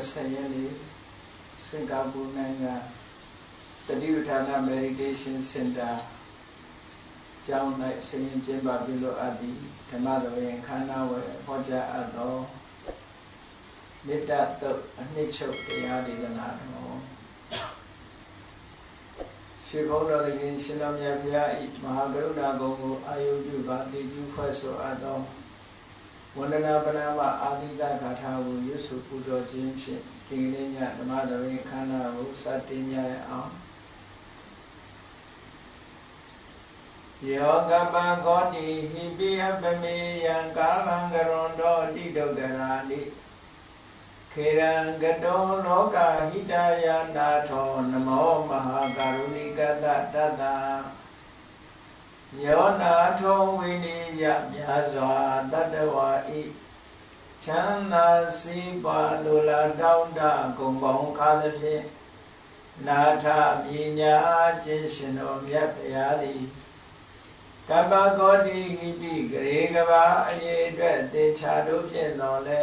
20ရက်နေ့စင်ကာပူနိုင်ငံတတိပဌာန meditation center ကျောင်း၌ဆင်းရင်ကျင်းပပြုလို့အပ်သည့်ဓမ္မတော်ရင်ခန္ဓာဝယ်ဟောကြားအပ်သောမေတ္တာတုတ်အနှစ်ချုပ်တရားဒေသနာတော်ရှင်ဘုန်းတော်ရှင်ရှင်တော်မြတ်ဘုရား၏မဟာကရုဏာဂုဏ်ကိုအာယုပြုပါတိကျဖွဲ့ဆိုအပ်သော ဝန္ဒနာပနာမအာသီတဂါထာကိုရွတ်ဆိုပူဇော်ခြင်းဖြင့်ဒီကနေ့ညဓမ္မတော်ရင်ခန္ဓာကိုစတင်ကြရအောင်ယောကပံကောတိဟိပိယပမေယံကာလံကရွန်တောတိဒုက္ခရာတိခေရံကတောလောကဟိတယနာထောနမောမဟာကရုဏိကတတတ ယောနာထောဝိနိယမြာစွာတတဝါဤချမ်းသာစီးပါလိုလားတောင်းတဂုံပေါင်းခါသဖြင့်နာထပညာခြင်းရှင်တော်မြတ်ဗျာသည်ကပ္ပကောတိဟိပိဂရေကဘာအရေအတွက်သေချာတို့ဖြင့်တော်လဲ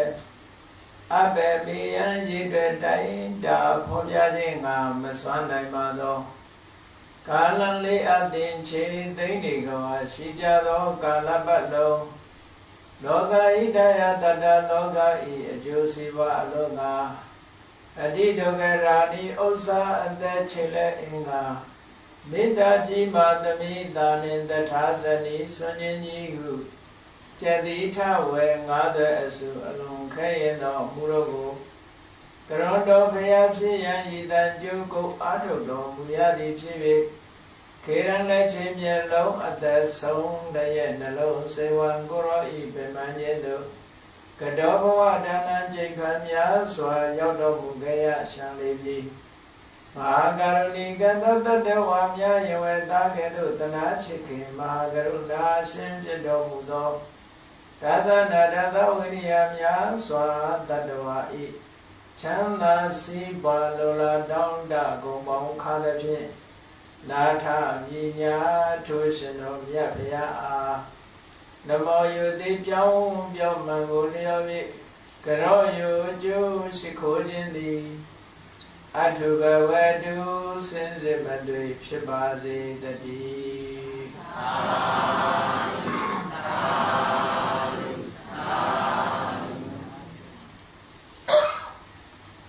အဘေမေယံရေအတွက်တိုင်းတာဖော်ပြခြင်းငါမစွမ်းနိုင်ပါသော ကာလလေးအသင်ချေသိမ့်နေကဘာရှိကြသောကာလပတ်လုံးလောကဣဒယတတလောကဤအကျိုးစီးပွားအလောကအတိဒုက္ခရာဏီဥစ္စာအသက်ချေလက်အင်္ဂါမေတ္တာကြီးမာသမိတာနှင့်တထာဇနီဆွန်ခြင်းကြီးဟုကျက်တိထဝေငါးသွဲအစုအလုံးခဲရင်သောမူရောကို ကရွန်တော်ဖရာဖြစ်ရန်ဤတန်ကျုပ်ကိုအာထုတ်တော်မူရသည်ဖြစ်၍ခေရန်လက်ချင်းမျက်လုံးအသက်ဆုံးတရဲ့နှလုံးစေဝံကိုရောဤပင်မခြင်းတို့ကတောဘဝဒါနံကျိခံများစွာရောက်တော်မူခဲ့ရရှံလေးပြီမဟာကရုဏီကတတတဝါမြယဝေတာကဲ့သို့တနာချစ်ခင်မဟာကရုဏာရှင်ဖြစ်တော်မူသောသာသနာတသဝိရိယများစွာတတဝါဤ ချမ်းသာစီးပါလိုလားတောင်းတကုန်ပေါင်းခါသဖြင့်နာထမြညာထိုးရှင်တော်မြတ်ဗျာအားနမောယုတိပြောင်းပြောင်းမှန်ကိုလျော်၍ကရောယုကျိုးရှိခိုးခြင်းသည်အထုဘဝတုစင်စစ်မတွေ့ဖြစ်ပါစေတည်းသာသာ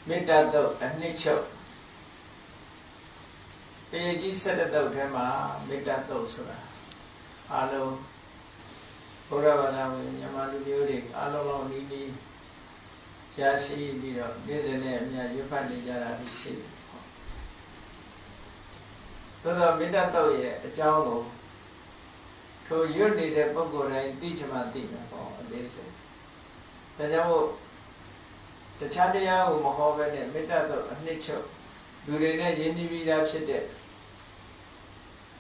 မေတ္တာတော့အနှစ်ချုပ်ပေကြီး၁၇တုတ်ထဲမှာမေတ္တာတုတ်ဆိုတာအလုံးဘုရားဘာသာဝင်မြန်မာလူမျိုးတွေအလုံးလုံးနီးနီးရှားရှိပြီးတော့နေ့စဉ်နဲ့အများရွတ်ဖတ်နေကြတာရှိတယ်သို့သောမေတ္တာတုတ်ရဲ့အကြောင်းကိုထိုရွတ်နေတဲ့ပုဂ္ဂိုလ်တိုင်းသိချင်မှသိမှာပေါ့အသေးစိတ်ဒါကြောင့်မို့ တခြားတရားကိုမဟောဘဲနဲ့မေတ္တာတုတ်အနှစ်ချုပ်လူတွေနဲ့ယဉ်ကျေးပြီးသားဖြစ်တဲ့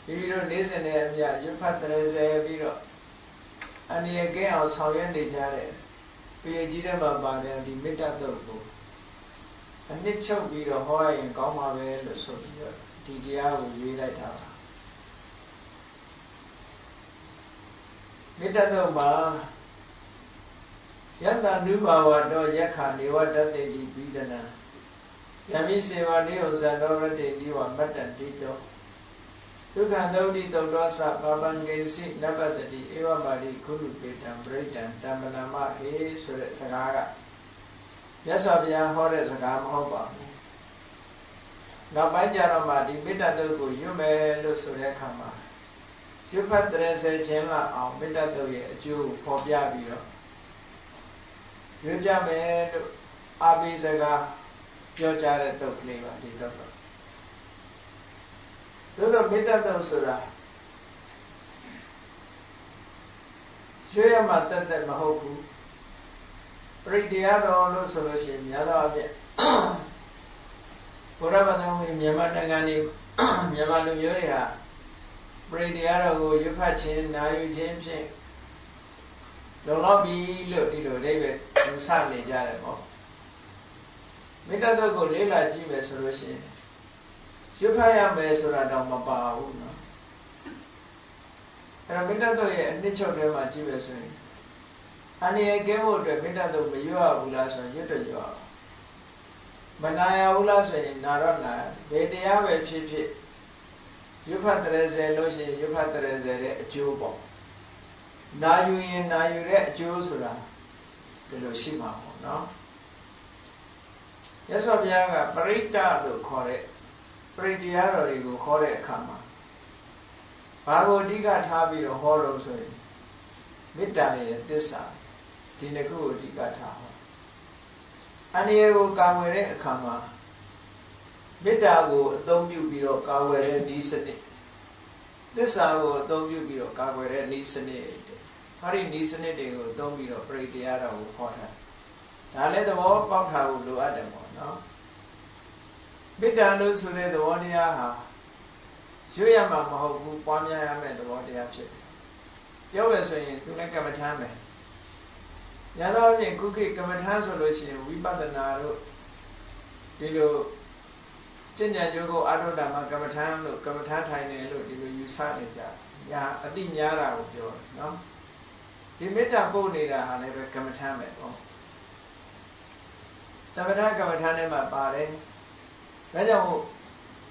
ပြီးပြီးတော့နေ့စဉ်နဲ့အမြရွတ်ဖတ်တဲ့ဆဲပြီးတော့အနည်းကဲအောင်ဆောင်ရွက်နေကြတဲ့ပေကြီးတဲ့မှာပါတယ်ဒီမေတ္တာတုတ်ကိုအနှစ်ချုပ်ပြီးတော့ဟောရရင်ကောင်းပါပဲလို့ဆိုပြီးတော့ဒီတရားကိုရွေးလိုက်တာပါမေတ္တာတုတ်မှာ ယတ္တနုဘာဝတော့ယက္ခနေဝတ္တတေတိပိဒနာယမိစေဝနိဥဇံတော်ရတေတိဝမတ္တတိတောဒုက္ခသုတိတုတ်တော်သပါပံကေစီနပတ္တိဧဝပါတိခုလူပေတံပရိဒံတမ္မနာမဟေဆိုတဲ့စကားကမြတ်စွာဘုရားဟောတဲ့စကားမဟုတ်ပါဘူးနောက်ပိုင်းကျတော့မှဒီမေတ္တာတုတ်ကိုရွတ်မယ်လို့ဆိုတဲ့အခါမှာရွတ်ဖတ်တဲ့ဆယ်ခြင်းလောက်အောင်မေတ္တာတုတ်ရဲ့အကျိုးကိုဖော်ပြပြီးတော့ ရွတ်ကြမယ်လို့အာဘိစကားပြောကြတဲ့တုတ်ကလေးပါဒီတုတ်တော့သို့တော့မေတ္တာတုတ်ဆိုတာရွှေရမှာတက်တက်မဟုတ်ဘူးပရိတရားတော်လို့ဆိုလို့ရှိရင်များသောအားဖြင့်ဘုရားဗဒံဝင်မြန်မာနိုင်ငံနေမြန်မာလူမျိုးတွေဟာပရိတရားတော်ကိုရွတ်ဖတ်ခြင်းနာယူခြင်းဖြင့် လုံလောက်ပြီလို့ဒီလိုအိဗယ်ယူဆနေကြတယ်ပေါ့မေတ္တာတုတ်ကိုလေးလာကြည့်မယ်ဆိုလို့ရှိရင်ရွတ်ဖတ်ရမယ်ဆိုတာတော့မပါဘူးနော်အဲ့တော့မေတ္တာတုတ်ရဲ့အနှစ်ချုပ်ထဲမှာကြည့်မယ်ဆိုရင်အနေရကဲဖို့အတွက်မေတ္တာတုတ်မရွတ်ဘူးလားဆိုရင်ရွတ်တော့ရွတ်မနာရဘူးလားဆိုရင်နာတော့နာဘယ်တရားပဲဖြစ်ဖြစ်ရွတ်ဖတ်တဲ့ဇယ်လို့ရှိရင်ရွတ်ဖတ်တဲ့ဇယ်ရဲ့အကျိုးပေါ့ နာယူရင်နာယူတဲ့အကျိုးဆိုတာဒီလိုရှိမှာပေါ့နော်ရသော်ဘုရားကပရိတ္တလို့ခေါ်တဲ့ပရိတရားတော်တွေကိုခေါ်တဲ့အခါမှာဘာကိုအဓိကထားပြီးတော့ဟောလို့ဆိုရင်မေတ္တာရဲ့သစ္စာဒီနှစ်ခုကိုအဓိကထားဟောအနေကိုကာဝယ်တဲ့အခါမှာမေတ္တာကိုအသုံးပြုပြီးတော့ကာဝယ်တဲ့ဤစနစ်သစ္စာကိုအသုံးပြုပြီးတော့ကာကွယ်တဲ့ဤစနစ် ဟာဒီဤစနစ်တွေကိုအသုံးပြီးတော့ပရိတရားတော်ကိုဟောတာဒါလည်းသဘောပေါက်ထားဖို့လိုအပ်တယ်ပေါ့နော်မေတ္တာလို့ဆိုတဲ့သဘောတရားဟာရွတ်ရမှာမဟုတ်ဘူးပွားများရမယ့်သဘောတရားဖြစ်တယ်ပြောရဆိုရင်သူလည်းကမ္မထမ်းပဲညာတော့ဖြင့်ခုခေတ်ကမ္မထမ်းဆိုလို့ရှိရင်ဝိပဿနာတို့ဒီလိုကျင့်ကြံကြိုးကိုအာထုဒ္ဓမှာကမ္မထမ်းလို့ကမ္မထမ်းထိုင်တယ်လို့ဒီလိုယူဆနေကြညာအတိများတာကိုပြောတယ်နော် ဒီမေတ္တာပို့နေတာဟာလည်းပဲကမ္မထမ်းပဲပေါ့တမထကမ္မထမ်းထဲမှာပါတယ်ဒါကြောင့်မို့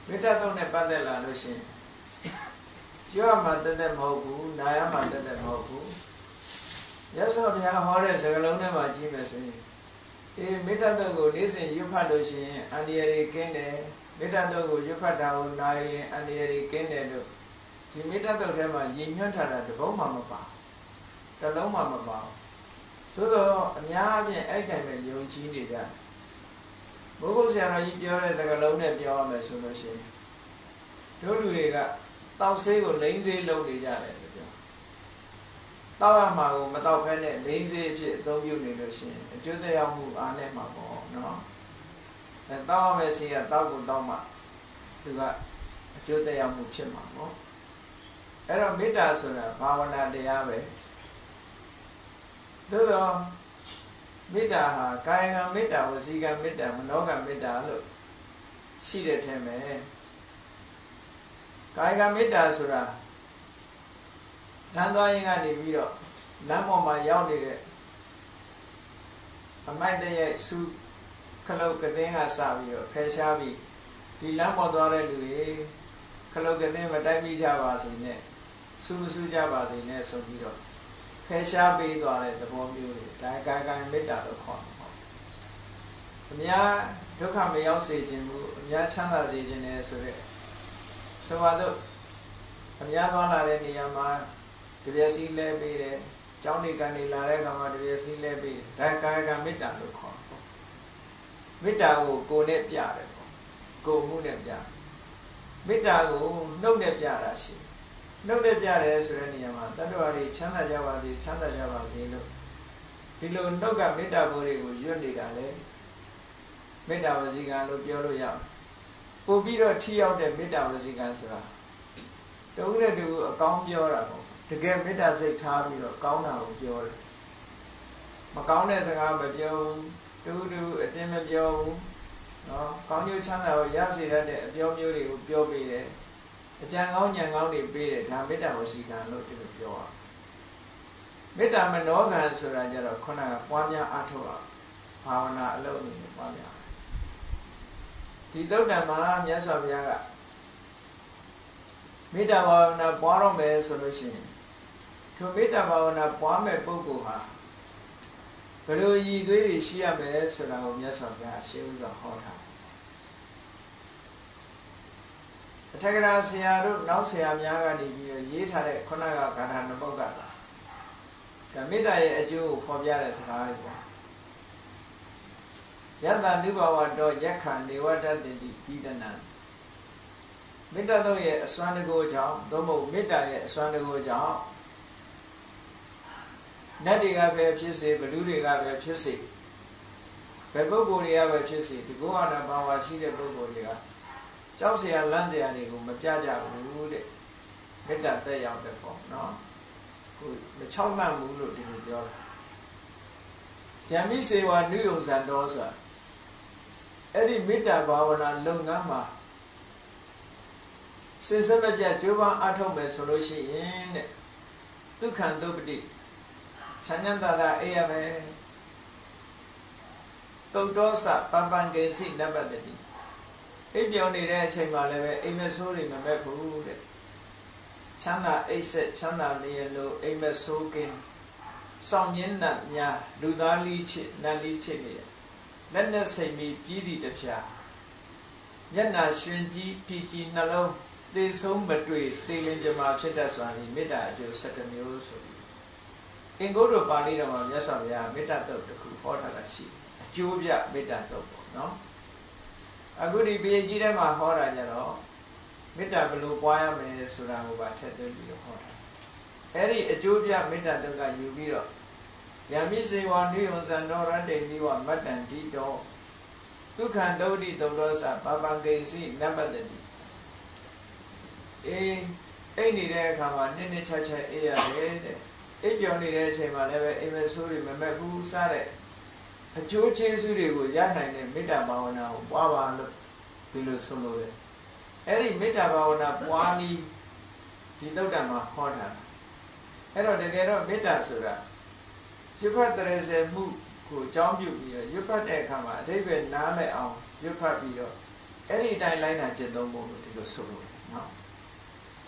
မေတ္တာသုံးနဲ့ပတ်သက်လာလို့ရှိရင်ပြောရမှာတသက်မဟုတ်ဘူးနာရမှာတသက်မဟုတ်ဘူးရသော်ဘုရားဟောတဲ့စကားလုံးထဲမှာကြည့်မယ်ဆိုရင်အေးမေတ္တာတုတ်ကိုနေ့စဉ်ရွတ်ဖတ်လို့ရှိရင်အန္တရာယ်ကင်းတယ်မေတ္တာတုတ်ကိုရွတ်ဖတ်တာကိုနာရင်အန္တရာယ်ကင်းတယ်လို့ဒီမေတ္တာတုတ်ထဲမှာရည်ညွှန်းထားတာတပုံးမှမပါ တလုံးမှမပါသို့တော့အများအပြားအဲ့တိုင်ပဲယုံကြည်နေကြတယ်ဘုဂုဆရာတော်ကြီးပြောတဲ့စကားလုံးနဲ့ပြောရမယ်ဆိုလို့ရှိရင်တို့လူတွေကတောက်ဆေးကိုလိမ့်ဆေးလုပ်နေကြတယ်လို့ပြောတောက်ရမှာကိုမတောက်ဖဲနဲ့လိမ့်ဆေးအဖြစ်အသုံးပြုနေလို့ရှိရင်အကျိုးသက်ရောက်မှုအားနဲ့မှာပေါ့နော်အဲတောက်ရမယ်စီကတောက်ကိုတောက်မှသူကအကျိုးသက်ရောက်မှုဖြစ်မှာပေါ့အဲ့တော့မေတ္တာဆိုတာဘာဝနာတရားပဲ သို့တော့မေတ္တာဟာကာယကံမေတ္တာဝစီကံမေတ္တာမနောကံမေတ္တာလို့ရှိတဲ့ထဲမှာကာယကမေတ္တာဆိုတာလမ်းသွားရင်ကနေပြီးတော့လမ်းပေါ်မှာရောက်နေတဲ့အမိုက်တရဲ့စုခလုတ်ကတင်းကစပြီးတော့ဖယ်ရှားပြီးဒီလမ်းပေါ်သွားတဲ့လူတွေခလုတ်ကတင်းမတိုက်မိကြပါစေနဲ့စုမစုကြပါစေနဲ့ဆိုပြီးတော့ ဖယ်ရှားပေးသွားတဲ့သဘောမျိုးတွေဒါကာယကမေတ္တာလို့ခေါ်တယ်ပေါ့အများဒုက္ခမရောက်စေခြင်းဘူးအများချမ်းသာစေခြင်းနဲ့ဆိုတဲ့ဆိုပါတော့အများသွားလာတဲ့နေရာမှာတပြည့်စည်းလဲပေးတယ်။ကျောင်းနေကနေလာတဲ့အခါမှာတပြည့်စည်းလဲပေးတယ်။ဒါကာယကမေတ္တာလို့ခေါ်တယ်။မေတ္တာကိုကိုယ်နဲ့ပြတယ်ပေါ့။ကိုယ်မှုနဲ့ပြ။မေတ္တာကိုနှုတ်နဲ့ပြတာရှိတယ်။ နှုတ်နဲ့ပြတယ်ဆိုတဲ့နေရာမှာတတ္တဝါတွေချမ်းသာကြပါစေချမ်းသာကြပါစေလို့ဒီလိုနှုတ်ကမေတ္တာဘိုးတွေကိုရွတ်နေတာလေမေတ္တာဝစီကံလို့ပြောလို့ရတယ်ပို့ပြီးတော့ထိရောက်တဲ့မေတ္တာဝစီကံဆိုတာတဦးနဲ့တူအကောင်းပြောတာပေါ့တကယ်မေတ္တာစိတ်ထားပြီးတော့ကောင်းတာကိုပြောတယ်မကောင်းတဲ့စကားမပြောဘူးတူတူအတင်းမပြောဘူးနော်ကောင်းကျိုးချမ်းသာကိုရစေတတ်တဲ့အပြောမျိုးတွေကိုပြောပေးတယ် အကြံကောင်းဉာဏ်ကောင်းတွေပေးတယ်ဒါမေတ္တာဝစီကံလို့ဒီလိုပြောရမေတ္တာမနောကံဆိုတာကြတော့ခုနကပွားများအားထုတ်အောင်ဘာဝနာအလုပ်နဲ့ပွားများဒီသုတ်တံမှာမြတ်စွာဘုရားကမေတ္တာဘာဝနာပွားတော့မယ်ဆိုလို့ရှိရင်ထိုမေတ္တာဘာဝနာပွားမဲ့ပုဂ္ဂိုလ်ဟာဘယ်လိုရည်သွေးတွေရှိရမယ်ဆိုတာကိုမြတ်စွာဘုရားရှင်းဥစွာဟောထား အထက်ကရာဆရာတို့နောက်ဆရာများကနေပြီးတော့ရေးထားတဲ့ခုနကဂါထာနပုတ်ကဒါမေတ္တာရဲ့အကျိုးကိုဖော်ပြတဲ့စကားတွေပေါ့ယတ္တနုဘဝတော့ယက္ခနေဝတ္တတိပိဒနံမေတ္တာတော့ရဲ့အစွမ်းတကိုးကြောင့်သို့မဟုတ်မေတ္တာရဲ့အစွမ်းတကိုးကြောင့်နတ်တွေကပဲဖြစ်စေဘလူတွေကပဲဖြစ်စေဘယ်ပုဂ္ဂိုလ်တွေကပဲဖြစ်စေဒီဘုရားနာဘာဝရှိတဲ့ပုဂ္ဂိုလ်တွေက ကြောက်เสียလန့်เสียတွေကိုမပြကြဘူးတဲ့မေတ္တာတက်ရောက်တဲ့ပေါ့နော်ကိုမချောက်မှန်ဘူးလို့ဒီလိုပြောတာယံမိစေဝနုယုံဇံတော်ဆိုတာအဲ့ဒီမေတ္တာဘာဝနာလုပ်ငန်းမှာစင်စမပြကြိုးပမ်းအထောက်မယ်ဆိုလို့ရှိရင်တဲ့ဒုက္ခံဒုပတိ ချမ်းချမ်းသာသာအိပ်ရမယ်တုတ်တော်စပပံကေစီနဘတတိ အိပ်ပြောင်းနေတဲ့အချိန်မှာလည်းပဲအိမ်မဆိုးတွေမမက်ဘူးတဲ့ချမ်းသာအိပ်ဆက်ချမ်းသာနေရလို့အိမ်မဆိုးကင်းစောင့်ရင်းနဲ့များလူသားလိချစ်နတ်လိချစ်နေရလက်နဲ့စိတ်မီပြီးသည့်တဖြာမျက်နာရှင်ကြီးတီကြီးနှလုံးသေဆုံးမတွေ့သေလင်ကြမှာဖြစ်တတ်စွာဒီမေတ္တာအကျိုး7မျိုးဆိုပြီးအင်္ဂုတ္တပါဠိတော်မှာမြတ်စွာဘုရားမေတ္တာတုတ်တစ်ခုဟောထားတာရှိအကျိုးပြမေတ္တာတုတ်ပေါ့နော် အခုဒီပေကြီးထဲမှာဟောတာကြတော့မေတ္တာဘယ်လိုပွားရမလဲဆိုတာကိုပါထည့်သွင်းပြီးတော့ဟောတာအဲ့ဒီအကျိုးပြမေတ္တာတုတ်ကယူပြီးတော့ယံမိစေဝနိယံဇံတော်ရတ္တိနိဝမတ္တံတိတောဒုက္ခံသုတိသုတောသပပံဂိစီနပတ္တိအေးအိတ်နေတဲ့အခါမှာနစ်နစ်ချက်ချက်အေးရတယ်တဲ့အိပ်ပြောင်းနေတဲ့အချိန်မှာလည်းပဲအိမ်မဆိုးတွေမမက်ဘူးစတဲ့ အကျိုးကျေးဇူးတွေကိုရနိုင်တဲ့မေတ္တာဘာဝနာကိုပွားပါလို့ဒီလိုဆိုလို့ပဲအဲ့ဒီမေတ္တာဘာဝနာပွားနည်းဒီသုတ်တံမှာဟောတာအဲ့တော့တကယ်တော့မေတ္တာဆိုတာရွတ်ဖတ်တရစေမှုကိုအကြောင်းပြုပြီးတော့ရွတ်ဖတ်တဲ့အခါမှာအဓိပ္ပာယ်နားလည်အောင်ရွတ်ဖတ်ပြီးတော့အဲ့ဒီအတိုင်းလိုက်နာကျင့်သုံးဖို့လို့ဒီလိုဆိုလို့နော်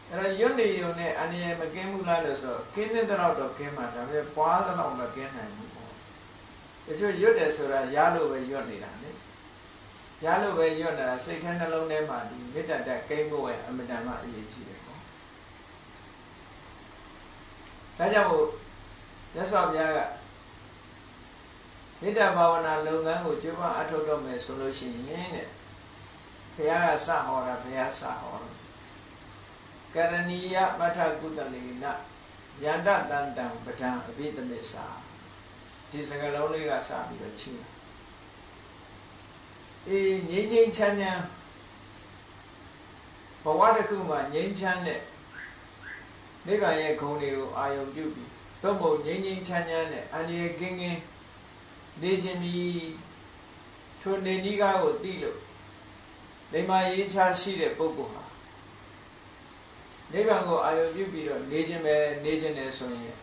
အဲ့တော့ရွတ်နေုံနဲ့အနည်းမကင်းဘူးလားလို့ဆိုကင်းတဲ့တော့တော့ကင်းမှာဒါပေမဲ့ပွားတော့မကင်းနိုင်ဘူးပေါ့ တချို့ရွတ်တယ်ဆိုတာရလို့ပဲရွတ်နေတာလေရလို့ပဲရွတ်နေတာစိတ်ထဲနှလုံးထဲမှာဒီမေတ္တာတက်ကိန်းဖို့ရဲ့အမတန်မှအရေးကြီးတယ်ပေါ့ဒါကြောင့်မို့ရသော်ဘုရားကမေတ္တာဘာဝနာလုပ်ငန်းကိုကြိုးပမ်းအထောက်တော့မယ်ဆိုလို့ရှိရင်တဲ့ဘုရားကစဟောတာဘုရားစဟောတာကရဏီယပဋ္ဌကုတလေနယန္တတန်တံပဒံအဘိသမစ္စာ ဒီစကားလုံးလေးကစပြီးတော့ချင်းအေးငြိမ့်ငြိမ့်ချမ်းချမ်းဘဝတစ်ခုမှာငြိမ်းချမ်းတဲ့နိဗ္ဗာန်ရဲ့ဂုဏ်တွေကိုအာယုံပြုပြီးသို့မဟုတ်ငြိမ်းငြိမ်းချမ်းချမ်းနဲ့အန္တရာယ်ကင်းကင်းနေခြင်းမီထိုနေနီးကားကိုသိလို့လိမ္မာရေးချရှိတဲ့ပုဂ္ဂိုလ်ဟာနိဗ္ဗာန်ကိုအာရုံပြုပြီးတော့နေခြင်းပဲနေခြင်းတယ်ဆိုရင်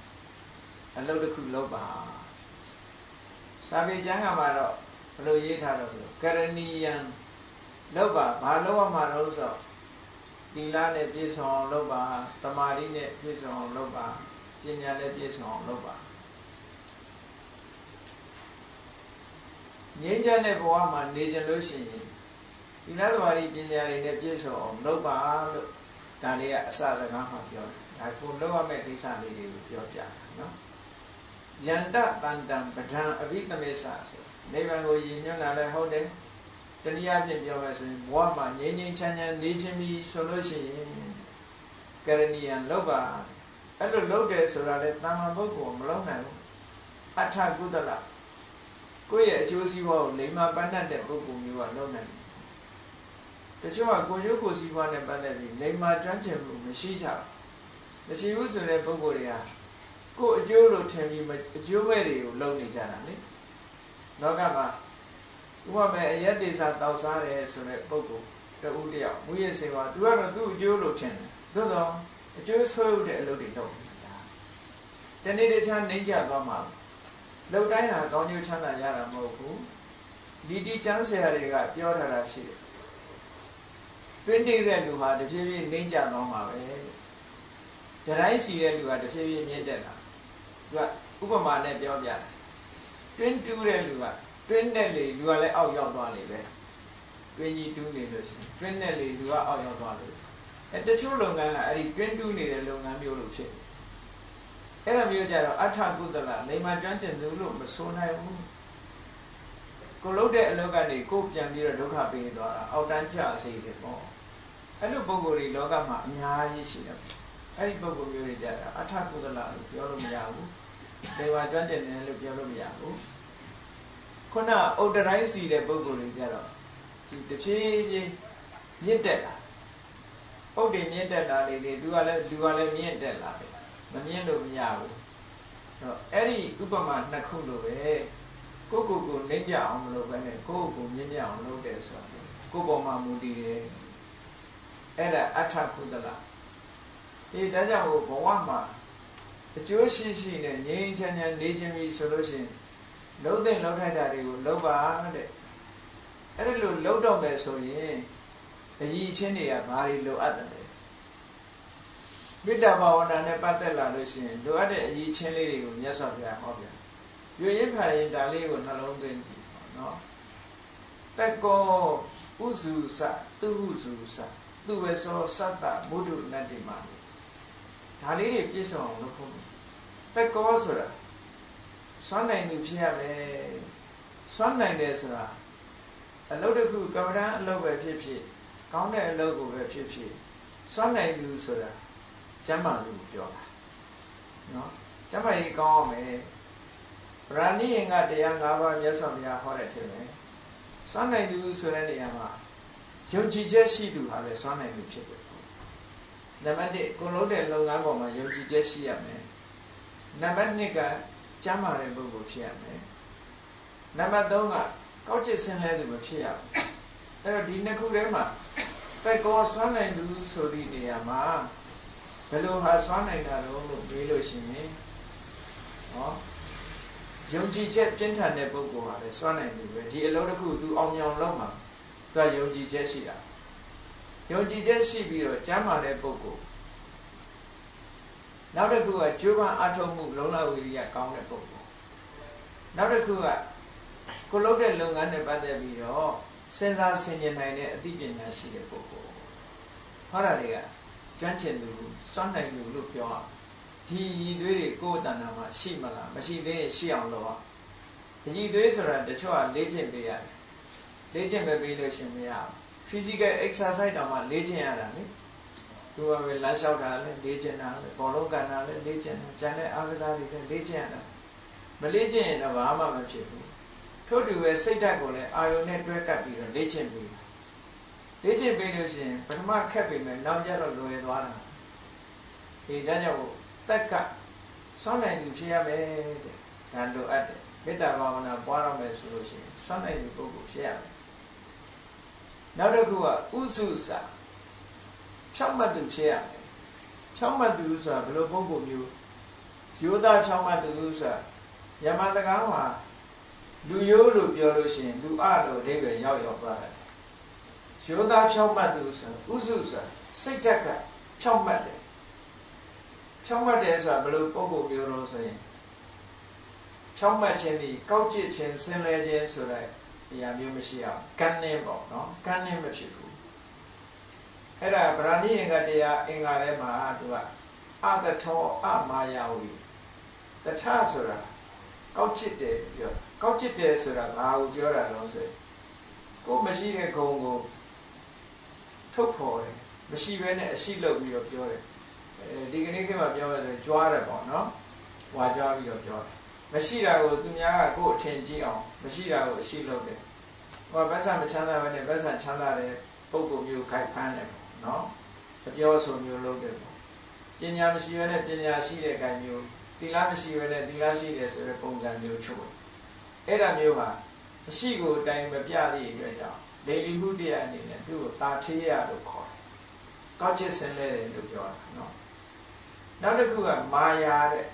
အလုပ်တစ်ခုလုပ်ပါ စာပေကျမ်းကမှာတော့ဘယ်လိုရေးထားတော့ကရဏီယံလုပ်ပါဘာလုပ်ရမှာလို့ဆိုသီလနဲ့ပြည့်စုံအောင်လုပ်ပါသမာဓိနဲ့ပြည့်စုံအောင်လုပ်ပါပညာနဲ့ပြည့်စုံအောင်လုပ်ပါငြိမ်းချမ်းတဲ့ဘဝမှာနေကြလို့ရှိရင်သီလသမာဓိပညာတွေနဲ့ပြည့်စုံအောင်လုပ်ပါလို့ဒါလေးကအစစကားမှပြောတယ်ဒါကိုလုပ်ရမယ့်ကိစ္စလေးတွေကိုပြောပြတာနော် ယန္တတန်တံပဒံအဘိသမေသဆိုနိဗ္ဗာန်ကိုရည်ညွှန်းတာလည်းဟုတ်တယ်တနည်းအားဖြင့်ပြောမယ်ဆိုရင်ဘဝမှာငြိမ်းငြိမ်းချမ်းချမ်းနေခြင်းပြီးဆိုလို့ရှိရင်ကရဏီယံလုပ်ပါအဲ့လိုလုပ်တယ်ဆိုတာလေတာမန်ပုဂ္ဂိုလ်မလုပ်နိုင်ဘူးအထကုသလကိုယ့်ရဲ့အကျိုးစီးပွားကိုလိမ္မာပန်းတတ်တဲ့ပုဂ္ဂိုလ်မျိုးကလုပ်နိုင်တယ်တချို့ကကိုကျိုးကိုစီးပွားနဲ့ပတ်သက်ပြီးလိမ္မာကျွမ်းကျင်မှုမရှိကြဘူးမရှိဘူးဆိုတဲ့ပုဂ္ဂိုလ်တွေက ကိုယ်အကျိုးလို့ထင်ပြီးအကျိုးမဲ့တွေကိုလုပ်နေကြတာလေလောကမှာဥပမာအရက်တေစာတောက်စားတယ်ဆိုတဲ့ပုဂ္ဂိုလ်တဦးတယောက်မူရစေပါသူကတော့သူ့အကျိုးလို့ထင်တယ်သို့တော့အကျိုးဆိုးတဲ့အလုပ်တွေလုပ်နေတာတနေ့တခြားနှိမ့်ကြသွားမှာလှုပ်တိုင်းဟာကောင်းကျိုးချမ်းသာရတာမဟုတ်ဘူးဒီတိကျမ်းဆရာတွေကပြောထားတာရှိတယ်တွင်းတိတဲ့လူဟာတဖြည်းဖြည်းနှိမ့်ကြသွားမှာပဲတတိုင်းစီတဲ့လူဟာတဖြည်းဖြည်းမြင့်တက်တာ သူကဥပမာနဲ့ပြောပြတယ်တွင်းတူးတဲ့လူကတွင်းနဲ့လေလူကလည်းအောက်ရောက်သွားလေပဲတွင်းကြီးတူးနေလို့ရှိရင်တွင်းနဲ့လေလူကအောက်ရောက်သွားလို့အဲတချို့လုပ်ငန်းကအဲ့ဒီတွင်းတူးနေတဲ့လုပ်ငန်းမျိုးလို့ဖြစ်အဲ့ဒါမျိုးကြတော့အထကုသလနေမှာကျွမ်းကျင်သူလို့မဆိုနိုင်ဘူးကိုလုပ်တဲ့အလုပ်ကနေကိုပြန်ပြီးတော့ဒုက္ခပေးသွားတာအောက်တန်းကျစေတယ်ပေါ့အဲ့လိုပုံကိုယ်တွေလောကမှာအများကြီးရှိတယ်အဲ့ဒီပုံကိုယ်မျိုးတွေကြတာအထကုသလလို့ပြောလို့မရဘူး နေမှာကျွမ်းကျင်တယ်လို့ပြောလို့မရဘူးခုနဥဒ္ဒတိုင်းစီတဲ့ပုံကိုယ်တွေကြတော့ဒီတဖြည်းဖြည်းမြင့်တက်လာဥဒ္ဒေမြင့်တက်လာလေလေသူကလည်းလူကလည်းမြင့်တက်လာတယ်မမြင့်လို့မရဘူးအဲ့တော့အဲ့ဒီဥပမာနှစ်ခုလိုပဲကိုကိုကိုနှိမ့်ကြအောင်မလုပ်ဘဲနဲ့ကိုကိုကိုမြင့်မြတ်အောင်လုပ်တယ်ဆိုတော့ကိုပေါ်မှာမူတည်တယ်အဲ့ဒါအထကုသလအေးဒါကြောင့်ဘဝမှာ အကျိုးရှိရှိနဲ့ငြိမ်းချမ်းချမ်းနေခြင်းပြီဆိုလို့ရှိရင်လုံးတဲ့လုံးထိုက်တာတွေကိုလုံးပါတဲ့အဲ့ဒါလို့လုံးတော့မယ်ဆိုရင်အကြီးချင်းတွေကဘာတွေလိုအပ်တယ်မေတ္တာဘာဝနာနဲ့ပတ်သက်လာလို့ရှိရင်လိုအပ်တဲ့အကြီးချင်းလေးတွေကိုမြတ်စွာဘုရားဟောပြရွေရင်ခါရင်ဒါလေးကိုနှလုံးသွင်းကြည့်ပါနော်တက်ကောဥစုစသူဟုစုစသူဝေသောသတ္တမုဒ္ဒနတ္တိမာ ဒါလေးတွေပြည့်စုံအောင်လုပ်ဖို့တက်ကောဆိုတာစွမ်းနိုင်သူဖြစ်ရမယ်စွမ်းနိုင်တယ်ဆိုတာအလုပ်တစ်ခုကမ္ဘာအလုပ်ပဲဖြစ်ဖြစ်ကောင်းတဲ့အလုပ်ကိုပဲဖြစ်ဖြစ်စွမ်းနိုင်သူဆိုတာကျမ်းမာလူကိုပြောတာနော်ကျမ်းမာရေးကောင်းအောင်မယ်ဗราဏိယင်ကတရား၅ပါးမြတ်စွာဘုရားဟောတဲ့ထင်တယ်စွမ်းနိုင်သူဆိုတဲ့နေရာမှာယုံကြည်ချက်ရှိသူဟာလည်းစွမ်းနိုင်သူဖြစ်တယ် နံပါတ်1ကိုလုံးတဲ့လုပ်ငန်းပေါ်မှာယုံကြည်ချက်ရှိရမယ်နံပါတ်2ကကျမ်းမာတဲ့ပုဂ္ဂိုလ်ဖြစ်ရမယ်နံပါတ်3ကကောက်ကျစ်ဆင်းလဲသူမဖြစ်ရဘူးအဲ့တော့ဒီနှစ်ခုထဲမှာတက်ကောစွမ်းနိုင်သူဆိုသည့်နေရာမှာဘယ်လိုဟာစွမ်းနိုင်တာလို့မေးလို့ရှိရင်ဟောယုံကြည်ချက်ပြင်းထန်တဲ့ပုဂ္ဂိုလ်ဟာလည်းစွမ်းနိုင်တယ်ပဲဒီအလုံးတစ်ခုသူအောင်မြင်လုပ်မှာသူကယုံကြည်ချက်ရှိတာ ယုံကြည်ချက်ရှိပြီးတော့ကျမ်းမာတဲ့ပုဂ္ဂိုလ်နောက်တစ်ခုကကြိုးပမ်းအထောက်မှုလုံလဝိရိယကောင်းတဲ့ပုဂ္ဂိုလ်နောက်တစ်ခုကကိုလုပ်တဲ့လုပ်ငန်းနဲ့ပတ်သက်ပြီးတော့စဉ်းစားဆင်ခြင်နိုင်တဲ့အသိပညာရှိတဲ့ပုဂ္ဂိုလ်ဟောတာတွေကကျွမ်းကျင်သူစွမ်းနိုင်သူလို့ပြောအောင်ဒီရည်သွေးတွေကိုယ်တဏ္ဍာမှာရှိမလားမရှိသေးရင်ရှိအောင်လုပ်အောင်အရည်သွေးဆိုတာတချို့ကလေ့ကျင့်ပေးရတယ်လေ့ကျင့်မပေးလို့ရှင်မရဘူး physical exercise တောင်မှလေ့ကျင့်ရတာလေသူကပဲလမ်းလျှောက်တာလည်းလေ့ကျင့်တာလည်းဘောလုံးကန်တာလည်းလေ့ကျင့်တာကျန်တဲ့အားကစားတွေလည်းလေ့ကျင့်ရတာမလေ့ကျင့်ရင်တော့ဘာမှမဖြစ်ဘူးထို့တူပဲစိတ်ဓာတ်ကိုလည်းအာယုန်နဲ့တွဲကပ်ပြီးတော့လေ့ကျင့်ပေးလေ့ကျင့်ပေးလို့ရှိရင်ပထမခက်ပြီမယ်နောက်ကျတော့လွယ်သွားတာဒီဒါကြောင့်တက်ကစွမ်းနိုင်သူဖြစ်ရမယ်တဲ့ဒါလိုအပ်တယ်မေတ္တာဘာဝနာပွားရမယ်ဆိုလို့ရှိရင်စွမ်းနိုင်သူပုဂ္ဂိုလ်ဖြစ်ရမယ် နောက်တစ်ခုကဥစုစာဖြောင့်မတ်သူဖြစ်ရမယ်ဖြောင့်မတ်သူဆိုတာဘယ်လိုပုဂ္ဂိုလ်မျိုးယောသားဖြောင့်မတ်သူဆိုတာယမစကားမှာလူရိုးလို့ပြောလို့ရှိရင်လူအလို့အဓိပ္ပာယ်ရောက်ရောက်သွားတယ်ယောသားဖြောင့်မတ်သူဆိုဥစုဆိုစိတ်ဓာတ်ကဖြောင့်မတ်တယ်ဖြောင့်မတ်တယ်ဆိုတာဘယ်လိုပုံပုံမျိုးလို့ဆိုရင်ဖြောင့်မတ်ခြင်းဒီကောက်ကျစ်ခြင်းဆင်းလဲခြင်းဆိုတဲ့ အရာမျိုးမရှိအောင်ကန်းနေပေါ့နော်ကန်းနေမဖြစ်ဘူးအဲ့ဒါဗราဏိယင်္ဂတရားအင်္ဂါထဲမှာသူကအတထောအမာယာဝီတထဆိုတာကောက်ကျစ်တယ်ပြောကောက်ကျစ်တယ်ဆိုတာဘာကိုပြောတာလဲဆိုရင်ကိုမရှိတဲ့ဂုံကိုထုတ်ဖော်တယ်မရှိဘဲနဲ့အရှိလုပ်ပြီးတော့ပြောတယ်အဲဒီကနေ့ခေတ်မှာပြောရဆိုရင်ကြွားတယ်ပေါ့နော်ဝါကြွားပြီးတော့ပြောတယ် မရှိတာကိုသူများကကိုယ်အထင်ကြီးအောင်မရှိတာကိုအရှိလုပ်တယ်ဟောဗတ်ဆာမချမ်းသာဘဲနဲ့ဗတ်ဆာချမ်းသာတဲ့ပုံကုမျိုးခိုက်ဖမ်းတယ်ပေါ့နော်အပြောဆိုမျိုးလုပ်တယ်ပေါ့ပညာမရှိဘဲနဲ့ပညာရှိတဲ့ခိုင်မျိုးသီလမရှိဘဲနဲ့သီလရှိတယ်ဆိုတဲ့ပုံစံမျိုးချုပ်အဲ့ဒါမျိုးဟာအရှိကိုအတိုင်းမပြသည့်အတွက်ကြောင့်လေလီမှုတရားအနေနဲ့သူ့ကိုသာထေးရလို့ခေါ်တယ်။ကောက်ချစ်စင်လဲတယ်လို့ပြောတာနော်။နောက်တစ်ခုကမာယာတဲ့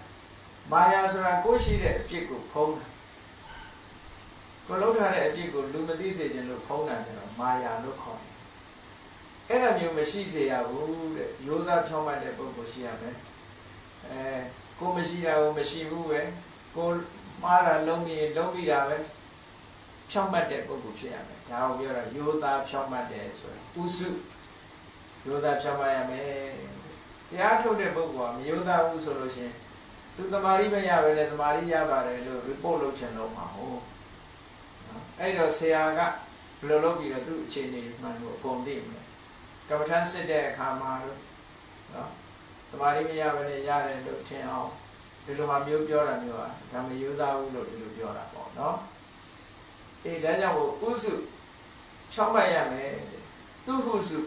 မာယာဆိုတာကိုရှိတဲ့အပြစ်ကိုဖုံးတာ။ကိုလုံးထားတဲ့အပြစ်ကိုလူမသိစေခြင်းလို့ဖုံးတာကျတော့မာယာလို့ခေါ်တယ်။အဲ့ဒါမျိုးမရှိစေရဘူးတဲ့။ရိုးသားဖြောင်းမှတ်တဲ့ပုဂ္ဂိုလ်ရှိရမယ်။အဲကိုမရှိတာကိုမရှိဘူးပဲ။ကိုမှားတာလုံးပြီးလုံးပြီးတာပဲ။ဖြောင့်မတ်တဲ့ပုဂ္ဂိုလ်ဖြစ်ရမယ်ဒါကိုပြောတာယောသားဖြောင့်မတ်တယ်ဆိုရင်ဥစုယောသားဖြောင့်မတ်ရမယ်တရားထုတ်တဲ့ပုဂ္ဂိုလ်ကမယောသားဘူးဆိုလို့ရှိရင် သူတမာရီမရပဲနဲ့တမာရီရပါတယ်လို့ report လုပ်ချင်တော့မှာဟုတ်အဲ့တော့ဆရာကဘယ်လိုလုပ်ပြီးတော့သူ့အခြေအနေမှန်ကိုအကုန်သိမယ်ကမ္ဘာထမ်းစစ်တဲ့အခါမှာလို့နော်တမာရီမရပဲနဲ့ရတယ်လို့ထင်အောင်ဒီလိုမှမျိုးပြောတာမျိုးอ่ะဒါမယောသားဘူးလို့ဒီလိုပြောတာပေါ့နော်အေးဒါကြောင့်မို့ဥစုဖြောင်းမရမယ်သူဟုစု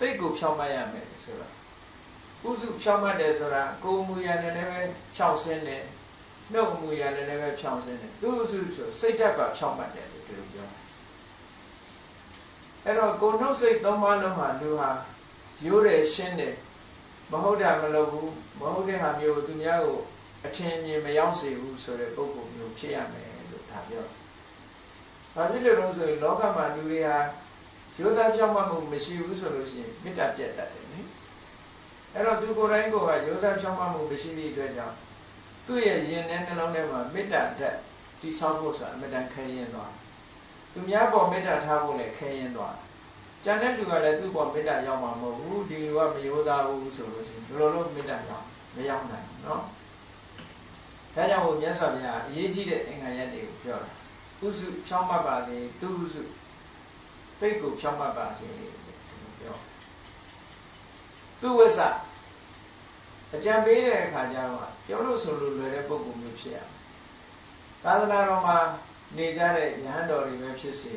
တိတ်ကိုဖြောင်းမရမယ်ဆိုတာ ဥစုဖြောင်းမတယ်ဆိုတာကိုယ်မူရနဲ့လည်းပဲဖြောင်းစင်းတယ်နှုတ်မူရနဲ့လည်းပဲဖြောင်းစင်းတယ်သူဟုစုဆိုစိတ်ဓာတ်ပါဖြောင်းမတယ်လို့ဒီလိုပြောအဲ့တော့ကိုနှုတ်စိတ်သုံးပါးလုံးမှာလူဟာရိုးတယ်ရှင်းတယ်မဟုတ်တာမလုပ်ဘူးမဟုတ်တဲ့ဟာမျိုးသူများကိုအထင်မြင်မရောက်စေဘူးဆိုတဲ့ပုဂ္ဂိုလ်မျိုးဖြစ်ရမယ်လို့ဒါပြောတယ်။ဘာဖြစ်လို့လဲဆိုရင်လောကမှာလူတွေဟာရိုးသားကြောက်မှမှုမရှိဘူးဆိုလို့ရှိရင်မေတ္တာပြတ်တတ်တယ်နိ။ အဲ့တော့သူကိုယ်တိုင်ကိုယ်ကရိုးသားကြောက်မှမှုမရှိသည့်အတွက်ကြောင့်သူ့ရဲ့ရင်ထဲနှလုံးထဲမှာမေတ္တာဓာတ်တိဆောက်ဖို့ဆိုတာအမြဲတမ်းခဲရင်သွား။သူများပေါ်မေတ္တာထားဖို့လည်းခဲရင်သွား။ကျန်တဲ့လူကလည်းသူ့ပေါ်မေတ္တာရောက်မှာမဟုတ်ဘူးဒီလူကမရိုးသားဘူးဆိုလို့ရှိရင်ဘယ်လိုလုပ်မေတ္တာရောက်မရောက်နိုင်ဘူးเนาะ။ဒါကြောင့်ဟိုမြတ်စွာဘုရားအရေးကြီးတဲ့အင်္ဂါရက်တွေကိုပြောတာဥစုဖြောင်းမှတ်ပါစေသူဥစုပိတ်ကိုဖြောင်းမှတ်ပါစေပြော သူဝိသအကြံပေးတဲ့အခါကျတော့ပြောလို့ဆိုလို့လွယ်တဲ့ပုံကူမျိုးဖြစ်ရသာသနာတော်မှာနေကြတဲ့ယဟန်တော်တွေပဲဖြစ်စေ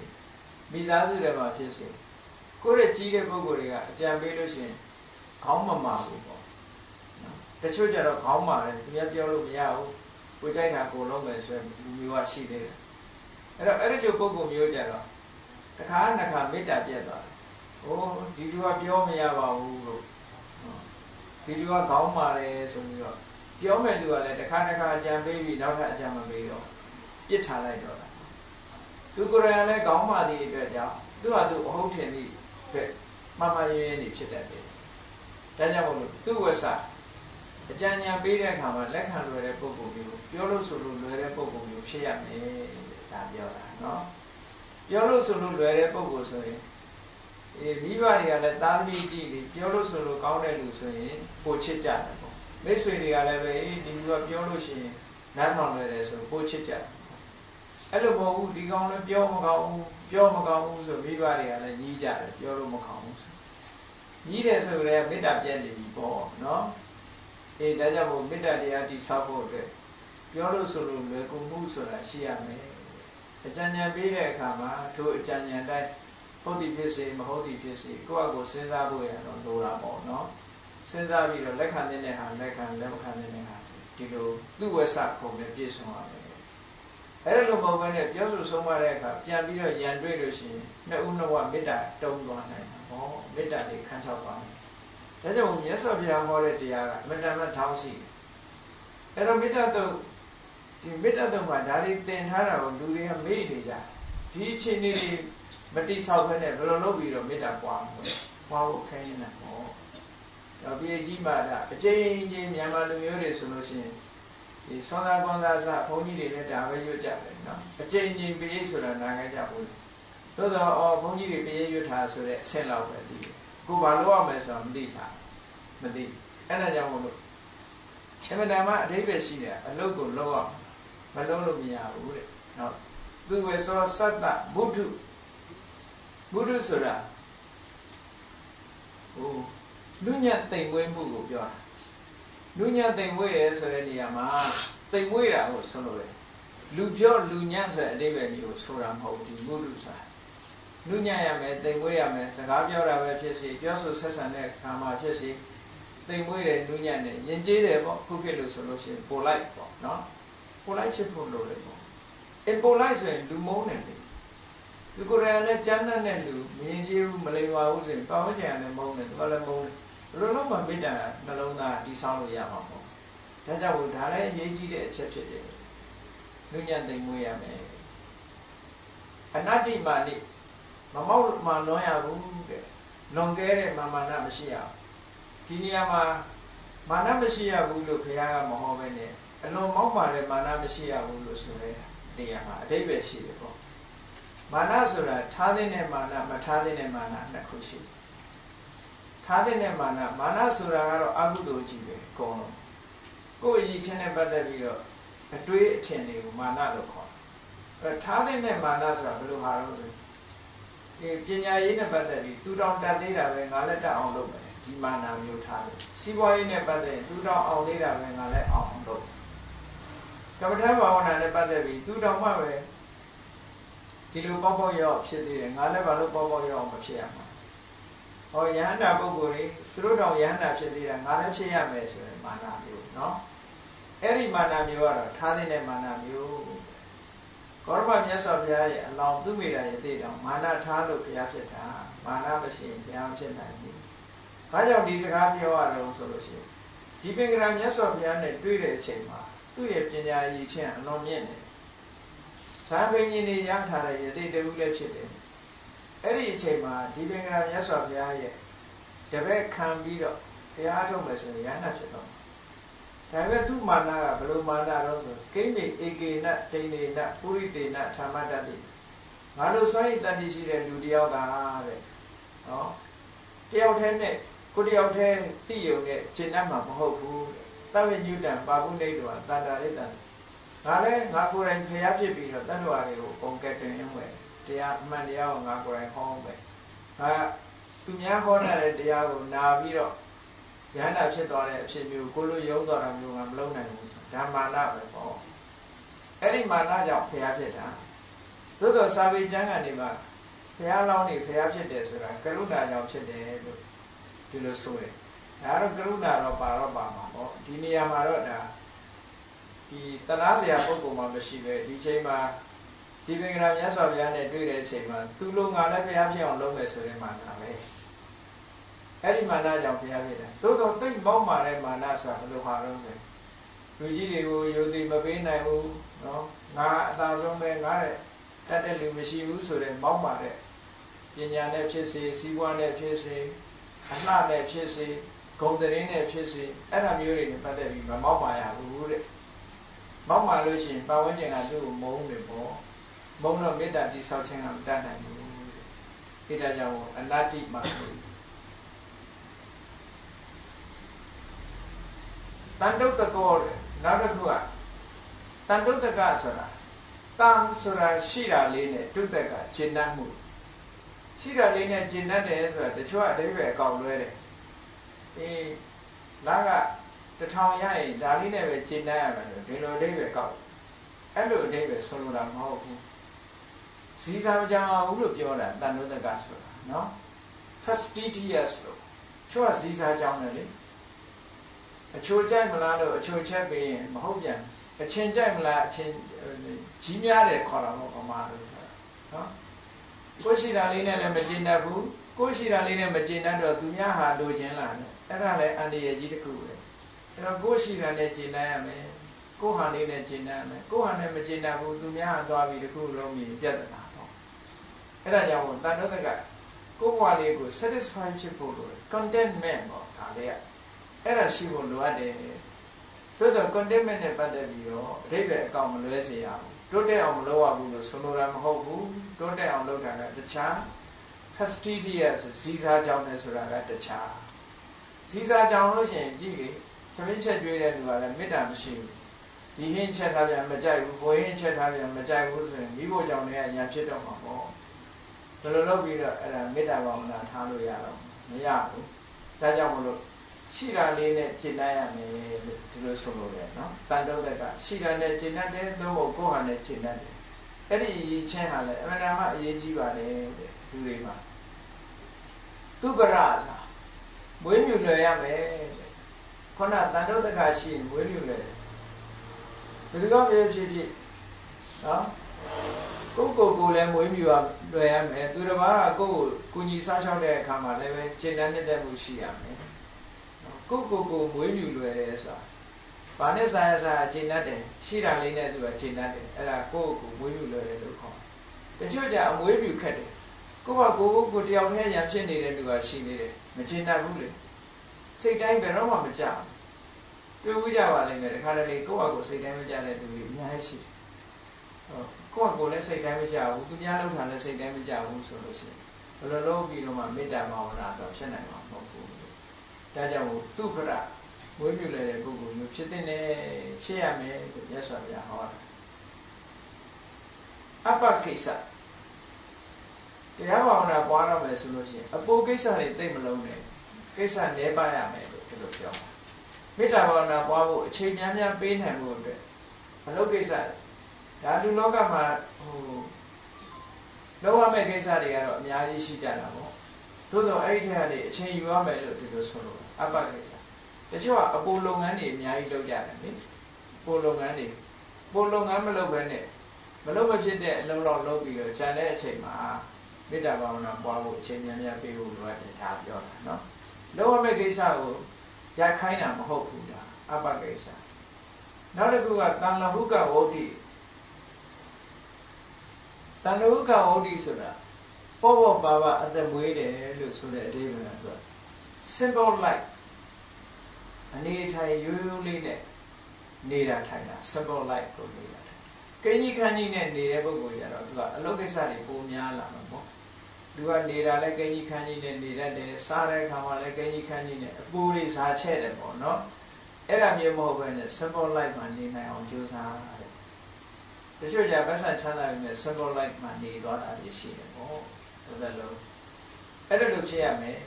မိသားစုတွေမှာဖြစ်စေကိုယ့်ရဲ့ကြီးတဲ့ပုံကိုယ်တွေကအကြံပေးလို့ရှိရင်ခေါင်းမမာဘူးပေါ့တချို့ကျတော့ခေါင်းမာတယ်သူများပြောလို့မရဘူးကိုကြိုက်တာကိုလုံးမယ်ဆိုရင်လူမျိုးကရှိသေးတယ်အဲ့တော့အဲ့ဒီလိုပုံပုံမျိုးကြတော့တစ်ခါနှစ်ခါမေတ္တာပြတ်သွားတယ်ဟိုဒီလူကပြောမရပါဘူးလို့ ဒီလူကခေါင်းမာတယ်ဆိုပြီးတော့ပြောမဲ့လူကလည်းတစ်ခါတစ်ခါအကြံပေးပြီးနောက်ထပ်အကြံမပေးတော့ပြစ်ထားလိုက်တော့တာသူကိုယ်တိုင်လည်းခေါင်းမာသည့်အတွက်ကြောင့်သူ့ဟာသူ့အဟုတ်ထင်သည့်အတွက်မှန်မှန်ရင်းရင်းနေဖြစ်တတ်တယ်ဒါကြောင့်မို့လို့သူ့ဝဆအကြံဉာဏ်ပေးတဲ့အခါမှာလက်ခံလွယ်တဲ့ပုံပုံမျိုးပြောလို့ဆိုလို့လွယ်တဲ့ပုံပုံမျိုးဖြစ်ရမယ်ဒါပြောတာနော်ပြောလို့ဆိုလို့လွယ်တဲ့ပုံပုံဆိုရင် အေးမိဘတွေကလည်းသားသမီးကြီးတွေပြောလို့ဆိုလို့ကောင်းတဲ့လူဆိုရင်ပိုချစ်ကြတယ်ပေါ့မိတ်ဆွေတွေကလည်းပဲအေးဒီလူကပြောလို့ရှိရင်နားထောင်လွယ်တယ်ဆိုပိုချစ်ကြတယ်အဲ့လိုမဟုတ်ဘူးဒီကောင်လည်းပြောမကောင်းဘူးပြောမကောင်းဘူးဆိုမိဘတွေကလည်းညီးကြတယ်ပြောလို့မကောင်းဘူးဆိုညီးတယ်ဆိုရင်မေတ္တာပြည့်နေပြီပေါ့နော်အေးဒါကြောင့်မို့မေတ္တာတရားတိဆောက်ဖို့အတွက်ပြောလို့ဆိုလို့လွယ်ကူမှုဆိုတာရှိရမယ်အကြံဉာဏ်ပေးတဲ့အခါမှာထိုအကြံဉာဏ်တိုင်း ဟုတ်သည်ဖြစ်စေမဟုတ်သည်ဖြစ်စေကိုယ့်အကိုစဉ်းစားဖို့ရတော့လိုတာပေါ့နော်စဉ်းစားပြီးတော့လက်ခံတဲ့ဟာလက်ခံလက်မခံတဲ့ဟာဒီလိုသူ့ဝက်ဆပုံနဲ့ပြည့်စုံရမယ်အဲ့လိုမဟုတ်ဘဲနဲ့ပြောဆိုဆုံးမတဲ့အခါပြန်ပြီးတော့ရန်တွေ့လို့ရှိရင်နှစ်ဦးနှစ်ဝမေတ္တာတုံးသွားနိုင်တာဟောမေတ္တာတွေခန်းချောက်သွားတယ်ဒါကြောင့်မြတ်စွာဘုရားဟောတဲ့တရားကအမှန်တမ်းထောင်းရှိတယ်အဲ့တော့မေတ္တာတုံးဒီမေတ္တာတုံးမှာဒါတွေသင်ထားတာကိုလူတွေကမေ့နေကြဒီအခြေအနေတွေ မတိဆောက်ခဲနဲ့ဘယ်လိုလုပ်ပြီးတော့မေတ္တာပွားမလဲပွားဖို့ခဲနေတာဟောတော့ပြေကြီးမှာဒါအကျဉ်းချင်းမြန်မာလူမျိုးတွေဆိုလို့ရှိရင်ဒီသွန်သာကွန်သာစဘုန်းကြီးတွေလည်းဒါပဲရွတ်ကြတယ်နော်အကျဉ်းချင်းပြေဆိုတာနားကြကြဘူးသို့တော့အော်ဘုန်းကြီးတွေပြေရွတ်ထားဆိုတဲ့အဆင့်လောက်ပဲဒီကိုဘာလို့ရမလဲဆိုတော့မသိတာမသိအဲ့ဒါကြောင့်မလို့အမှန်တမ်းအဓိပ္ပာယ်ရှိတယ်အလုတ်ကိုလောက်အောင်မလုံးလို့မရဘူးတဲ့နော်သူဝေသောသတ္တဘုဒ္ဓ ဘုဒ္ဓဆိုတာဟိုလူညံ့တိမ်မွေးမှုကိုပြောတာလူညံ့တိမ်မွေးရဲဆိုတဲ့နေရာမှာတိမ်မွေးတာကိုဆိုလို့လေလူပြောလူညံ့ဆိုတဲ့အဓိပ္ပာယ်မျိုးဆိုတာမဟုတ်ဘူးဘုဒ္ဓဆိုတာလူညံ့ရမယ်တိမ်မွေးရမယ်စကားပြောတာပဲဖြစ်စီပြောဆိုဆက်ဆံတဲ့အခါမှာဖြစ်စီတိမ်မွေးတယ်လူညံ့တယ်ယဉ်ကျေးတယ်ပေါ့ခုခေတ်လို့ဆိုလို့ရှိရင်ပိုလိုက်ပေါ့နော်ပိုလိုက်ဖြစ်ဖို့လိုတယ်ပေါ့အပိုလိုက်ဆိုရင်လူမုန်းတယ်လေ သူကိုယ်တိုင်လည်းကျမ်းတဲ့လူမရင်ကျေးဘူးမလိမ္မာဘူးဆိုရင်ပတ်ဝန်းကျင်ကလည်းမုန်းတယ်သူကလည်းမုန်းတယ်ဘယ်လိုလုပ်မှမေတ္တာနှလုံးသားတည်ဆောက်လို့ရမှာပေါ့ဒါကြောင့်ဒါလည်းအရေးကြီးတဲ့အချက်ဖြစ်တယ်လူညံ့သိမ်မွေးရမယ်အနတ္တိမာနိမမောက်မှလွန်ရဘူးတဲ့လွန်ကဲတဲ့မာမာနမရှိရဘူးဒီနေရာမှာမာနမရှိရဘူးလို့ဘုရားကမဟောပဲနဲ့အလွန်မောက်ပါတဲ့မာနမရှိရဘူးလို့ဆိုတဲ့နေရာမှာအတိတ်ပဲရှိတယ်ပေါ့ မာနဆိုတာထားတဲ့နဲ့မာနမထားတဲ့နဲ့မာနနှစ်ခုရှိတယ်ထားတဲ့နဲ့မာနမာနဆိုတာကတော့အကုသိုလ်ကြီးပဲအကုန်လုံးကိုယ်ရည်ချင်းနဲ့ပတ်သက်ပြီးတော့အတွေးအထင်တွေကိုမာနလို့ခေါ်တယ်အဲထားတဲ့နဲ့မာနဆိုတာဘယ်လိုဟာလို့လဲဒီပညာရေးနဲ့ပတ်သက်ပြီးသူတောင်တတ်သေးတာပဲငါလည်းတတ်အောင်လုပ်မယ်ဒီမာနမျိုးထားတယ်စီးပွားရေးနဲ့ပတ်သက်ရင်သူတောင်အောင်သေးတာပဲငါလည်းအောင်အောင်လုပ်ကမ္ဘာထဘာဝနာနဲ့ပတ်သက်ပြီးသူတောင်မှပဲ ဒီလိုပေါ့ပေါ့ရောက်ဖြစ်သေးတယ်ငါလည်းဘာလို့ပေါ့ပေါ့ရောက်မဖြစ်ရမှာဟောယဟန္တာပုဂ္ဂိုလ်တွေသူတို့တောင်ယဟန္တာဖြစ်သေးတာငါလည်းဖြစ်ရမယ်ဆိုရင်မာနမျိုးเนาะအဲ့ဒီမာနမျိုးကတော့ထားတဲ့မာနမျိုးကောရမမြတ်စွာဘုရားရဲ့အလောင်းသူမိတာရဲ့တည်တောင်မာနထားလို့ဘုရားဖြစ်တာမာနမရှိရင်ဘုရားဖြစ်နိုင်ဘူး။ဘာကြောင့်ဒီစကားပြောရအောင်ဆိုလို့ရှိရင်ဒီပင်ကရာမြတ်စွာဘုရားနဲ့တွေ့တဲ့အချိန်မှာ သူ့ရဲ့ပညာရည်ချင်းအလွန်မြင့်တယ် ဇာပင်ကြီးနေရထားတဲ့ယသိတခုလည်းဖြစ်တယ်အဲ့ဒီအချိန်မှာဒီပင်ကမြတ်စွာဘုရားရဲ့တပည့်ခံပြီးတော့တရားထုတ်မယ်ဆိုရင်ရဟန္တာဖြစ်တော့ဒါပေမဲ့သူ့မာနကဘယ်လိုမာနတော့ဆိုကိမ္မေဧကေနတိန်နေနပုရိတေနဓမ္မတတိငါတို့စွန့်ရည်တတ္တိရှိတဲ့လူတယောက်ကတဲ့နော်တယောက်တည်းနဲ့ကိုတယောက်တည်းသိယုံနဲ့ရှင်းတတ်မှာမဟုတ်ဘူးတဝိညုတံပါပုနေတောတတ္တရိတံ ငါလည်းငါကိုယ်တိုင်ဖျားဖြစ်ပြီးတော့တတ္တဝါတွေကိုပုံကက်တင်ရင်းဝယ်တရားအမှန်တရားကိုငါကိုယ်တိုင်ဟောမယ်ငါသူများဟောတဲ့တရားကိုနာပြီးတော့ရဟန္တာဖြစ်သွားတဲ့အဖြစ်မျိုးကိုလိုယုံတော်တာမျိုးကမလုပ်နိုင်ဘူးဓမ္မာနပဲပေါ့အဲ့ဒီမာနကြောင့်ဖျားဖြစ်တာသို့သောစာပေကျမ်းကနေမှာဘုရားလောင်းနေဘုရားဖြစ်တယ်ဆိုတာကရုဏာကြောင့်ဖြစ်တယ်လို့ဒီလိုဆိုတယ်ဒါတော့ကရုဏာတော့ပါတော့ပါမှာပေါ့ဒီနေရာမှာတော့ဒါ ဒီတနာစရာပုဂ္ဂိုလ်မှမရှိပဲဒီချိန်မှာဒီပင်ကရာမြတ်စွာဘုရားနဲ့တွေ့တဲ့အချိန်မှာသူလိုငါလည်းဘုရားဖြစ်အောင်လုပ်မယ်ဆိုတဲ့မာနပဲအဲ့ဒီမာနကြောင့်ဘုရားဖြစ်တယ်သို့တော့တိတ်မောက်မာတဲ့မာနဆိုတာဘယ်လိုဟာတော့လဲလူကြီးတွေကိုယုံသိမပေးနိုင်ဘူးနော်ငါအသာဆုံးပဲငါတဲ့တတ်တဲ့လူမရှိဘူးဆိုတဲ့မောက်မာတဲ့ပညာနဲ့ဖြစ်စေစီးပွားနဲ့ဖြစ်စေအလှနဲ့ဖြစ်စေဂုံတရင်နဲ့ဖြစ်စေအဲ့ဒါမျိုးတွေနဲ့ပတ်သက်ပြီးမမောက်ပါရဘူးတဲ့ မောက်ပါလို့ရှိရင်ပတ်ဝန်းကျင်ကသူ့ကိုမုန်းတယ်ပေါ့မုန်းတော့မေတ္တာတိဆောက်ခြင်းကမတတ်နိုင်ဘူးတဲ့ဒါကြောင့်အနတ္တိမှာတန်တုတ်တကောတဲ့နောက်တစ်ခုကတန်တုတ်တကဆိုတာတန်ဆိုတာရှိတာလေးနဲ့တုတ်တကရှင်းတတ်မှုရှိတာလေးနဲ့ကျင့်တတ်တယ်ဆိုတာတချို့အတိပ္ပယ်အကောင်လွဲတယ်အေးနားက တထောင်ရရင်ဒါလေးနဲ့ပဲကျင့်တတ်ရမယ်လို့ဒီလိုအတိပ္ပယ်ကောက်အဲ့လိုအတိပ္ပယ်ဆိုလိုတာမဟုတ်ဘူးဇီစာမကြအောင်ဘူးလို့ပြောတာတန်တုတကဆိုတာနော် fastidious လို့ချို့ကဇီစာကြောင်းတယ်လေအချိုကြိုက်မလားလို့အချိုချက်ပြီးရင်မဟုတ်ပြန်အချင်းကြိုက်မလားအချင်းကြီးများတယ်ခေါ်တာပေါ့ဗမာလို့ဆိုတာနော်ကိုရှိတာလေးနဲ့လည်းမကျင်တတ်ဘူးကိုရှိတာလေးနဲ့မကျင်တတ်တော့သူများဟာလိုချင်လာတယ်အဲ့ဒါလည်းအန္တရာယ်ကြီးတစ်ခုပဲ အဲ့တော့ကိုရှိတာနဲ့ကျင်တတ်ရမယ်ကိုဟာလေးနဲ့ကျင်တတ်ရမယ်ကိုဟာနဲ့မကျင်တတ်ဘူးသူများဟာသွားပြီးတစ်ခုလုံးမြင်ပြတ်တာပေါ့အဲ့ဒါကြောင့်တန်တော့ကကိုဘဝလေးကို satisfy ဖြစ်ဖို့လိုတယ် contentment ပေါ့ဒါလေးကအဲ့ဒါရှိဖို့လိုအပ်တယ်တိုးတော့ contentment နဲ့ပတ်သက်ပြီးတော့အဓိပ္ပာယ်အကောင်မလွဲစေရဘူးတိုးတက်အောင်မလုပ်ရဘူးလို့ဆိုလိုတာမဟုတ်ဘူးတိုးတက်အောင်လုပ်တာကတခြား fastidious ဆိုဇီစာကြောင်းနဲ့ဆိုတာကတခြားဇီစာကြောင်းလို့ရှိရင်ကြည့်လေ သမင်းချက်ကျွေးတဲ့လူကလည်းမေတ္တာမရှိဘူးဒီဟင်းချက်ထားပြန်မကြိုက်ဘူးဘိုးဟင်းချက်ထားပြန်မကြိုက်ဘူးဆိုရင်မိဖို့ကြောင့်လည်းအရာဖြစ်တော့မှာပေါ့ဘယ်လိုလုပ်ပြီးတော့အဲ့ဒါမေတ္တာဘာဝနာထားလို့ရတော့မရဘူးဒါကြောင့်မလို့ရှိတာလေးနဲ့ကျင့်တတ်ရမယ်လို့ဒီလိုဆိုလို့ရတယ်နော်တန်တုတ်တက်ကရှိတာနဲ့ကျင့်တတ်တယ်သို့မဟုတ်ကိုယ်ဟာနဲ့ကျင့်တတ်တယ်အဲ့ဒီရည်ချင်းဟာလည်းအမှန်တမ်းအရေးကြီးပါတယ်တဲ့လူတွေမှာသူပရသာမွေးမြူလွယ်ရမယ်တဲ့ ခုနတန်တုတ်တက်ကရှိရင်မွေးမြူလွယ်တယ်ဘယ်လိုမှမဖြစ်ဖြစ်နော်ကိုကိုကိုလည်းမွေးမြူရလွယ်ရမယ်သူတစ်ပါးကကိုကိုကုညီစားချောက်တဲ့အခါမှာလည်းပဲကျင့်တတ်တဲ့မှုရှိရမယ်ကိုကိုကိုမွေးမြူလွယ်တယ်ဆိုတာဘာနဲ့ဆိုင်ရဆိုင်အခြေတတ်တယ်ရှိတာလေးနဲ့သူကအခြေတတ်တယ်အဲ့ဒါကိုကိုမွေးမြူလွယ်တယ်လို့ခေါ်တယ်တချို့ကြအမွေးမြူခက်တယ်ကိုကကိုကိုတယောက်တည်းရံဖြစ်နေတဲ့လူကရှိနေတယ်မချင်တတ်ဘူးလေ စိတ်တိုင်းဘယ်တော့မှမကြဘူးတွေ့ဦးကြပါလိမ့်မယ်တခါတလေကိုကကိုစိတ်တိုင်းမကြတဲ့လူတွေအများကြီးရှိတယ်ဟုတ်ကိုကကိုလည်းစိတ်တိုင်းမကြဘူးသူများလောက်တာလည်းစိတ်တိုင်းမကြဘူးဆိုလို့ရှိရင်ဘယ်လိုလုပ်ပြီးတော့မှမေတ္တာဘာဝနာဆိုဖြစ်နိုင်မှာမဟုတ်ဘူးဒါကြောင့်သူပရမွေးမြူလည်းတဲ့ပုဂ္ဂိုလ်မျိုးဖြစ်တဲ့နဲ့ဖြစ်ရမယ်လို့မြတ်စွာဘုရားဟောတာအပ္ပကိစ္စတရားဘာဝနာပွားရမယ်ဆိုလို့ရှိရင်အပူကိစ္စတွေသိမလုံးနဲ့ ကိစ္စနည်းပါရမယ်လို့ဒီလိုပြောတာမေတ္တာဘာဝနာပွားဖို့အချိန်များများပေးနိုင်ဖို့အတွက်မလုပ်ကိစ္စဒါလူလောကမှာဟိုလောက်ရမယ့်ကိစ္စတွေကတော့အများကြီးရှိကြတာပေါ့သို့တော့အဲ့ဒီထက်ကနေအချိန်ယူရမယ်လို့ဒီလိုဆိုလို့အပ္ပကိစ္စတချို့ကအပိုလုပ်ငန်းတွေအများကြီးလုပ်ကြတယ်လေပိုလုပ်ငန်းတွေပိုလုပ်ငန်းမလုပ်ဘဲနဲ့မလုပ်မဖြစ်တဲ့အလုံးလောက်လုပ်ပြီးတော့ခြံတဲ့အချိန်မှာမေတ္တာဘာဝနာပွားဖို့အချိန်များများပေးဖို့လိုအပ်တယ်ဒါပြောတာနော် လုပ်ရမယ့်ကိစ္စကိုရခိုင်းတာမဟုတ်ဘူးဒါအပ္ပကိစ္စနောက်တစ်ခုကတန်လဟုကဝုဒ္ဓိတန်လဟုကဝုဒ္ဓိဆိုတာပေါ့ပေါ့ပါပါအသက်မွေးတယ်လို့ဆိုတဲ့အဓိပ္ပာယ်က simple life အနေထိုင်ရိုးရိုးလေးနဲ့နေတာထိုင်တာ simple life ကိုနေတာထိုင်ကိန်းကြီးခန်းကြီးနဲ့နေတဲ့ပုဂ္ဂိုလ်ကြတော့သူကအလုပ်ကိစ္စတွေပိုများလာမှာပေါ့ သူကနေတာလဲကိန်းကြီးခန်းကြီးနဲ့နေတတ်တယ်စားတဲ့အခါမှာလဲကိန်းကြီးခန်းကြီးနဲ့အပူတွေစားချက်တယ်ပေါ့နော်အဲ့ဒါမျိုးမဟုတ်ဘဲနဲ့ simple life မှာနေနိုင်အောင်ကြိုးစားတယ်တချို့ကြဗတ်ဆန်ချမ်းသာပြီမဲ့ simple life မှာနေသွားတာရှိတယ်ပေါ့ဒါပဲလို့အဲ့ဒါလို့ဖြစ်ရမယ်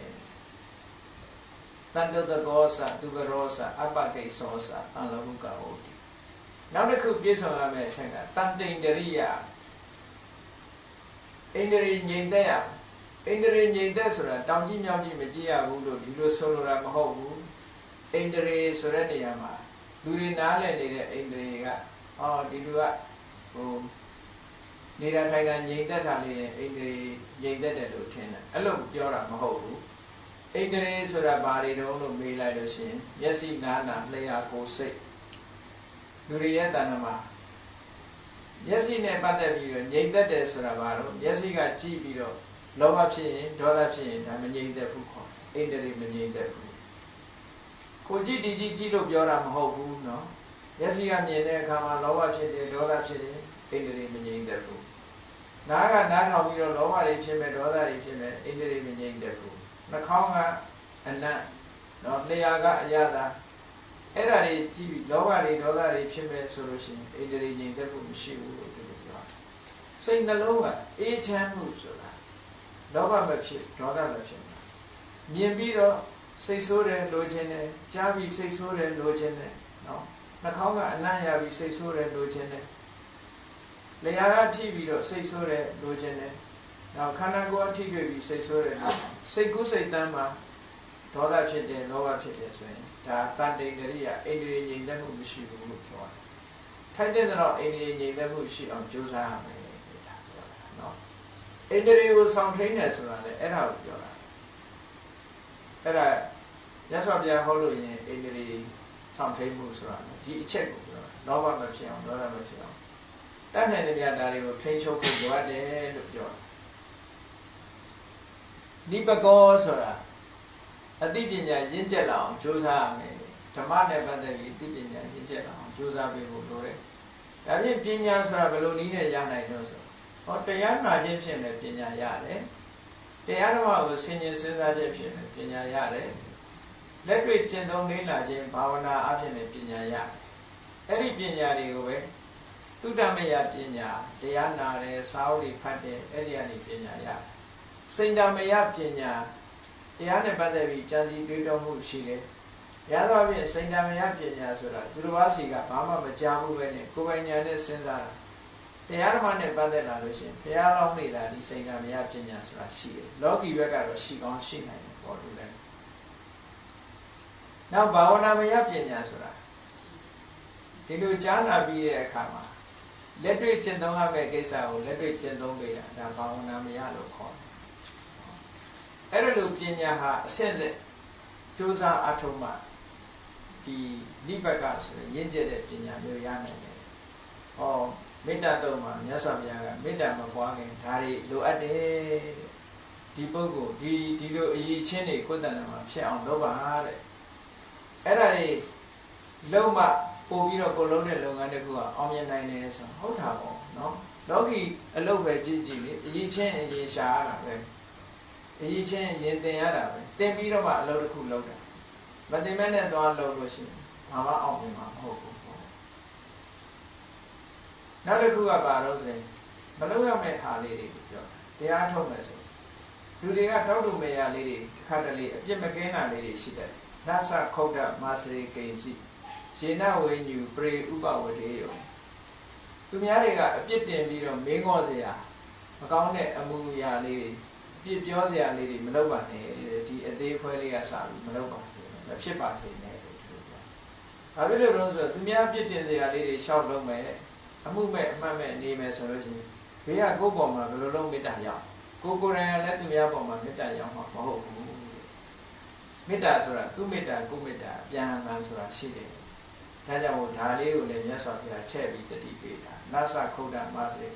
တန်တတကောသသူဘရောသအပကိသောသအလဟုကဟောတိနောက်တစ်ခုပြည့်စုံရမယ့်အချက်ကတန်တိန်တရိယဣန္ဒြေငြိမ်သက်ရ ဣန္ဒြေငြိမ်သက်ဆိုတာတောင်ကြီးမြောက်ကြီးမကြည့်ရဘူးလို့ဒီလိုဆိုလိုတာမဟုတ်ဘူးဣန္ဒြေဆိုတဲ့နေရာမှာလူတွေနားလည်နေတဲ့ဣန္ဒြေကဟောဒီလူကဟိုနေတာထိုင်တာငြိမ်သက်တာလေးနဲ့ဣန္ဒြေငြိမ်သက်တယ်လို့ထင်တယ်အဲ့လိုပြောတာမဟုတ်ဘူးဣန္ဒြေဆိုတာဘာတွေတုံးလို့မေးလိုက်လို့ရှိရင်မျက်စိနားနာလျှာကိုယ်စိတ်လူတွေရဲ့တဏ္ဍမှာမျက်စိနဲ့ပတ်သက်ပြီးတော့ငြိမ်သက်တယ်ဆိုတာဘာလို့မျက်စိကကြည့်ပြီးတော့ လောဘဖြစ်ရင်ဒေါသဖြစ်ရင်ဒါမငြိမ့်သက်ဘူးခေါ်အိန္ဒြေမငြိမ့်သက်ဘူးကိုကြည့်ဒီကြည့်ကြည့်လို့ပြောတာမဟုတ်ဘူးနော်မျက်စိကမြင်တဲ့အခါမှာလောဘဖြစ်တယ်ဒေါသဖြစ်တယ်အိန္ဒြေမငြိမ့်သက်ဘူးနားကနားထောင်ပြီးတော့လောဘတွေဖြစ်မဲ့ဒေါသတွေဖြစ်မဲ့အိန္ဒြေမငြိမ့်သက်ဘူးနှာခေါင်းကအနံ့နော်လျှာကအရသာအဲ့ဒါတွေကြည့်ပြီးလောဘတွေဒေါသတွေဖြစ်မဲ့ဆိုလို့ရှိရင်အိန္ဒြေငြိမ့်သက်မှုမရှိဘူးလို့ပြောတာစိတ်နှလုံးကအေးချမ်းမှုဆိုတာ လောဘမဖြစ်ဒေါသမဖြစ်မြင်ပြီးတော့စိတ်ဆိုးတယ်လိုချင်တယ်ကြားပြီးစိတ်ဆိုးတယ်လိုချင်တယ်နော်နှာခေါင်းကအနံ့ရပြီးစိတ်ဆိုးတယ်လိုချင်တယ်လျှာကထိပြီးတော့စိတ်ဆိုးတယ်လိုချင်တယ်နောက်ခန္ဓာကိုယ်အထိတွေ့ပြီးစိတ်ဆိုးတယ်စိတ်ကူးစိတ်တမ်းမှာဒေါသဖြစ်တယ်လောဘဖြစ်တယ်ဆိုရင်ဒါတန်တိန်ကရိယာအိန္ဒြေငြိမ်သက်မှုမရှိဘူးလို့ပြောတယ်ထိုက်တဲ့တော့အိန္ဒြေငြိမ်သက်မှုရှိအောင်ကြိုးစားရမယ်ဒါပြောတာနော် အိန္ဒြေကိုဆောင်ထိန်တယ်ဆိုတာလေအဲ့ဒါကိုပြောတာအဲ့ဒါရသော်ပြဟောလို့ရင်အိန္ဒြေဆောင်ထိန်မှုဆိုတာဒီအချက်ကိုပြောတာလောဘမဖြစ်အောင်ဒေါသမဖြစ်အောင်တတ်နိုင်တဲ့နေရာဒါတွေကိုထိန်းချုပ်ဖို့လိုအပ်တယ်လို့ပြောတာနိပကောဆိုတာအသိပညာရင့်ကျက်လာအောင်ကြိုးစားရမယ်ဓမ္မနဲ့ပတ်သက်ပြီးအသိပညာရင့်ကျက်လာအောင်ကြိုးစားပေးဖို့လိုတယ်ဒါဖြင့်ပညာဆိုတာဘယ်လိုနည်းနဲ့ရနိုင်လို့ဆို ဟောတရားနာခြင်းဖြင့်လည်းပညာရတယ်တရားဓမ္မကိုဆင်ញင်စဉ်းစားခြင်းဖြင့်လည်းပညာရတယ်လက်တွေ့ကျင့်သုံးလေ့လာခြင်းဘာဝနာအဖြစ်လည်းပညာရတယ်အဲ့ဒီပညာတွေကိုပဲသုတ္တမယပညာတရားနာတယ်စာအုပ်တွေဖတ်တယ်အဲ့ဒီကနေပညာရတယ်စိန္ဒမယပညာတရားနဲ့ပတ်သက်ပြီးကြံစည်တွေးတောမှုရှိတယ်။ရသော်ဖြင့်စိန္ဒမယပညာဆိုတာသူတစ်ပါးစီကဘာမှမကြားဘူးပဲနဲ့ကိုယ်ပိုင်ဉာဏ်နဲ့စဉ်းစားတာ။ တရားဓမ္မနဲ့ပတ်သက်လာလို့ရှိရင်ဘုရားလောင်းနေတာဒီစိန္ဒမယပညာဆိုတာရှိတယ်။လောကီဘက်ကတော့ရှိကောင်းရှိနိုင်တယ်ပေါ်လို့လည်း။နောက်ဘာဝနာမယပညာဆိုတာဒီလိုကြားနာပြီးတဲ့အခါမှာလက်တွေ့ကျင့်သုံးရမယ့်ကိစ္စကိုလက်တွေ့ကျင့်သုံးပေးတာဒါဘာဝနာမယလို့ခေါ်တယ်အဲ့ဒါလိုပညာဟာအဆင့်ဆင့်ကြိုးစားအထုံးမှဒီနိဗ္ဗာန်ဆိုရင်ရင့်ကျက်တဲ့ပညာမျိုးရနိုင်တယ်။ဟော မေတ္တာတုံးမှာမြတ်စွာဘုရားကမေတ္တာမပွားခင်ဒါတွေလိုအပ်တယ်ဒီပုဂ္ဂိုလ်ဒီဒီလိုအရေးချင်းတွေကိုယ်တဏ္ဍာမှာဖြစ်အောင်လုပ်ပါတဲ့။အဲ့ဒါတွေလုံးမပို့ပြီးတော့ကိုလုံးတဲ့လုပ်ငန်းတစ်ခုကအောင်မြင်နိုင်တယ်ဆိုဟုတ်တာပေါ့နော်။လောကီအလုပ်ပဲကြည့်ကြည့်လေအရေးချင်းအရေးရှာရတာပဲ။အရေးချင်းရင်တင်ရတာပဲတင်ပြီးတော့မှအလုပ်တစ်ခုလုပ်တာမတင်မဲ့နဲ့သွားလုပ်လို့ရှိရင်ဘာမှအောင်မြင်မှာမဟုတ်ဘူးပေါ့ နောက်တစ်ခုကဘာလို့ဆိုရင်မလုပ်ရမယ့်ဟာလေးတွေကိုပြောတရားထုတ်မယ်ဆိုလူတွေကတောက်တူမေရလေးတွေတစ်ခါတလေအပြစ်မကင်းတာလေးတွေရှိတယ်နသခုတ်တမာစရိကိစီရှင်နဝိညူပရိဥပဝတေယောသူများတွေကအပြစ်တင်ပြီးတော့မင်းငေါ့เสียမကောင်းတဲ့အမှုရာလေးတွေပြစ်ပြောစရာလေးတွေမလုပ်ပါနဲ့ဒီအသေးဖွဲလေးကစပြီးမလုပ်ပါစေမဖြစ်ပါစေနဲ့လို့ပြောတာ။ဘာဖြစ်လို့လဲဆိုတော့သူများပြစ်တင်စရာလေးတွေရှောက်လုံးမဲ့ အမှုမဲ့အမှတ်မဲ့နေမယ်ဆိုလို့ရှိရင်ဘေးကကိုယ့်ပေါ်မှာဘယ်လိုလုပ်မေတ္တာရောက်ကိုကိုယ်တိုင်လည်းသူများပေါ်မှာမေတ္တာရောက်မှာမဟုတ်ဘူး။မေတ္တာဆိုတာသူမေတ္တာကိုမေတ္တာပြန်အမှန်ဆိုတာရှိတယ်။ဒဒါကြောင့်မို့ဒါလေးကိုလည်းမြတ်စွာဘုရားထည့်ပြီးတတိပေးတာနသခုဒ္ဒမစရိ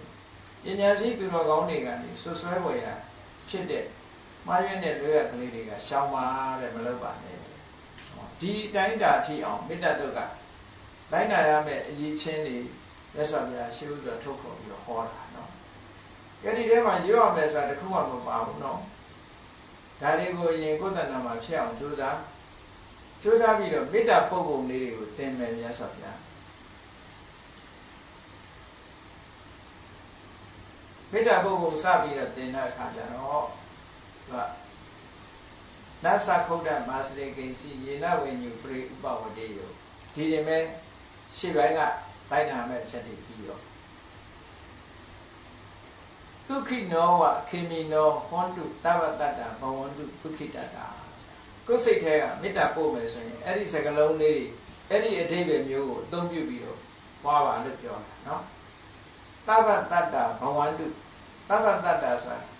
ပညာရှိသူတော်ကောင်းတွေကနေဆွဆွဲဝယ်ရဖြစ်တဲ့မှားရွံ့တဲ့လွဲရကလေးတွေကရှောင်ပါတဲ့မလုပ်ပါနဲ့ဒီတိုင်းတာထိအောင်မေတ္တာတုတ်ကလိုက်နာရမယ့်အရေးချင်းတွေ မြတ်စွာဘုရားရှင်းဥစွာထုတ်ခေါ်ပြီးတော့ဟောတာနော်ကြဒီထဲမှာရွတ်အောင်မယ်ဆိုတာတခုမှမပါဘူးနော်ဒါတွေကိုအရင်ကိုယ်တဏ္ဍာမှာဖြစ်အောင်ကြိုးစားကြိုးစားပြီးတော့မေတ္တာပုဂ္ဂိုလ်လေးတွေကိုသင်မယ်မြတ်စွာဘုရားမေတ္တာပုဂ္ဂိုလ်စပြီးတော့သင်တဲ့အခါကျတော့သူကနသခုဒ္ဒမာစရိကိစီယေနဝိညုပရိဥပဝတေယောဒီရင်မဲ့ရှေ့ပိုင်းက တိုင်းနာမဲ့ချက်တွေပြီးတော့ဒုက္ခိနောဝခေမီနောဟွန်တုတဝတ္တတာဘဝန္တုဒုက္ခိတတာကိုယ်စိတ်ထဲကမေတ္တာပို့မယ်ဆိုရင်အဲ့ဒီစကလုံးလေးအဲ့ဒီအဓိပ္ပာယ်မျိုးကိုအသုံးပြုပြီးတော့ပွားပါလို့ပြောတာနော်တဝတ္တတာဘဝန္တုတဝတ္တတာဆိုတာ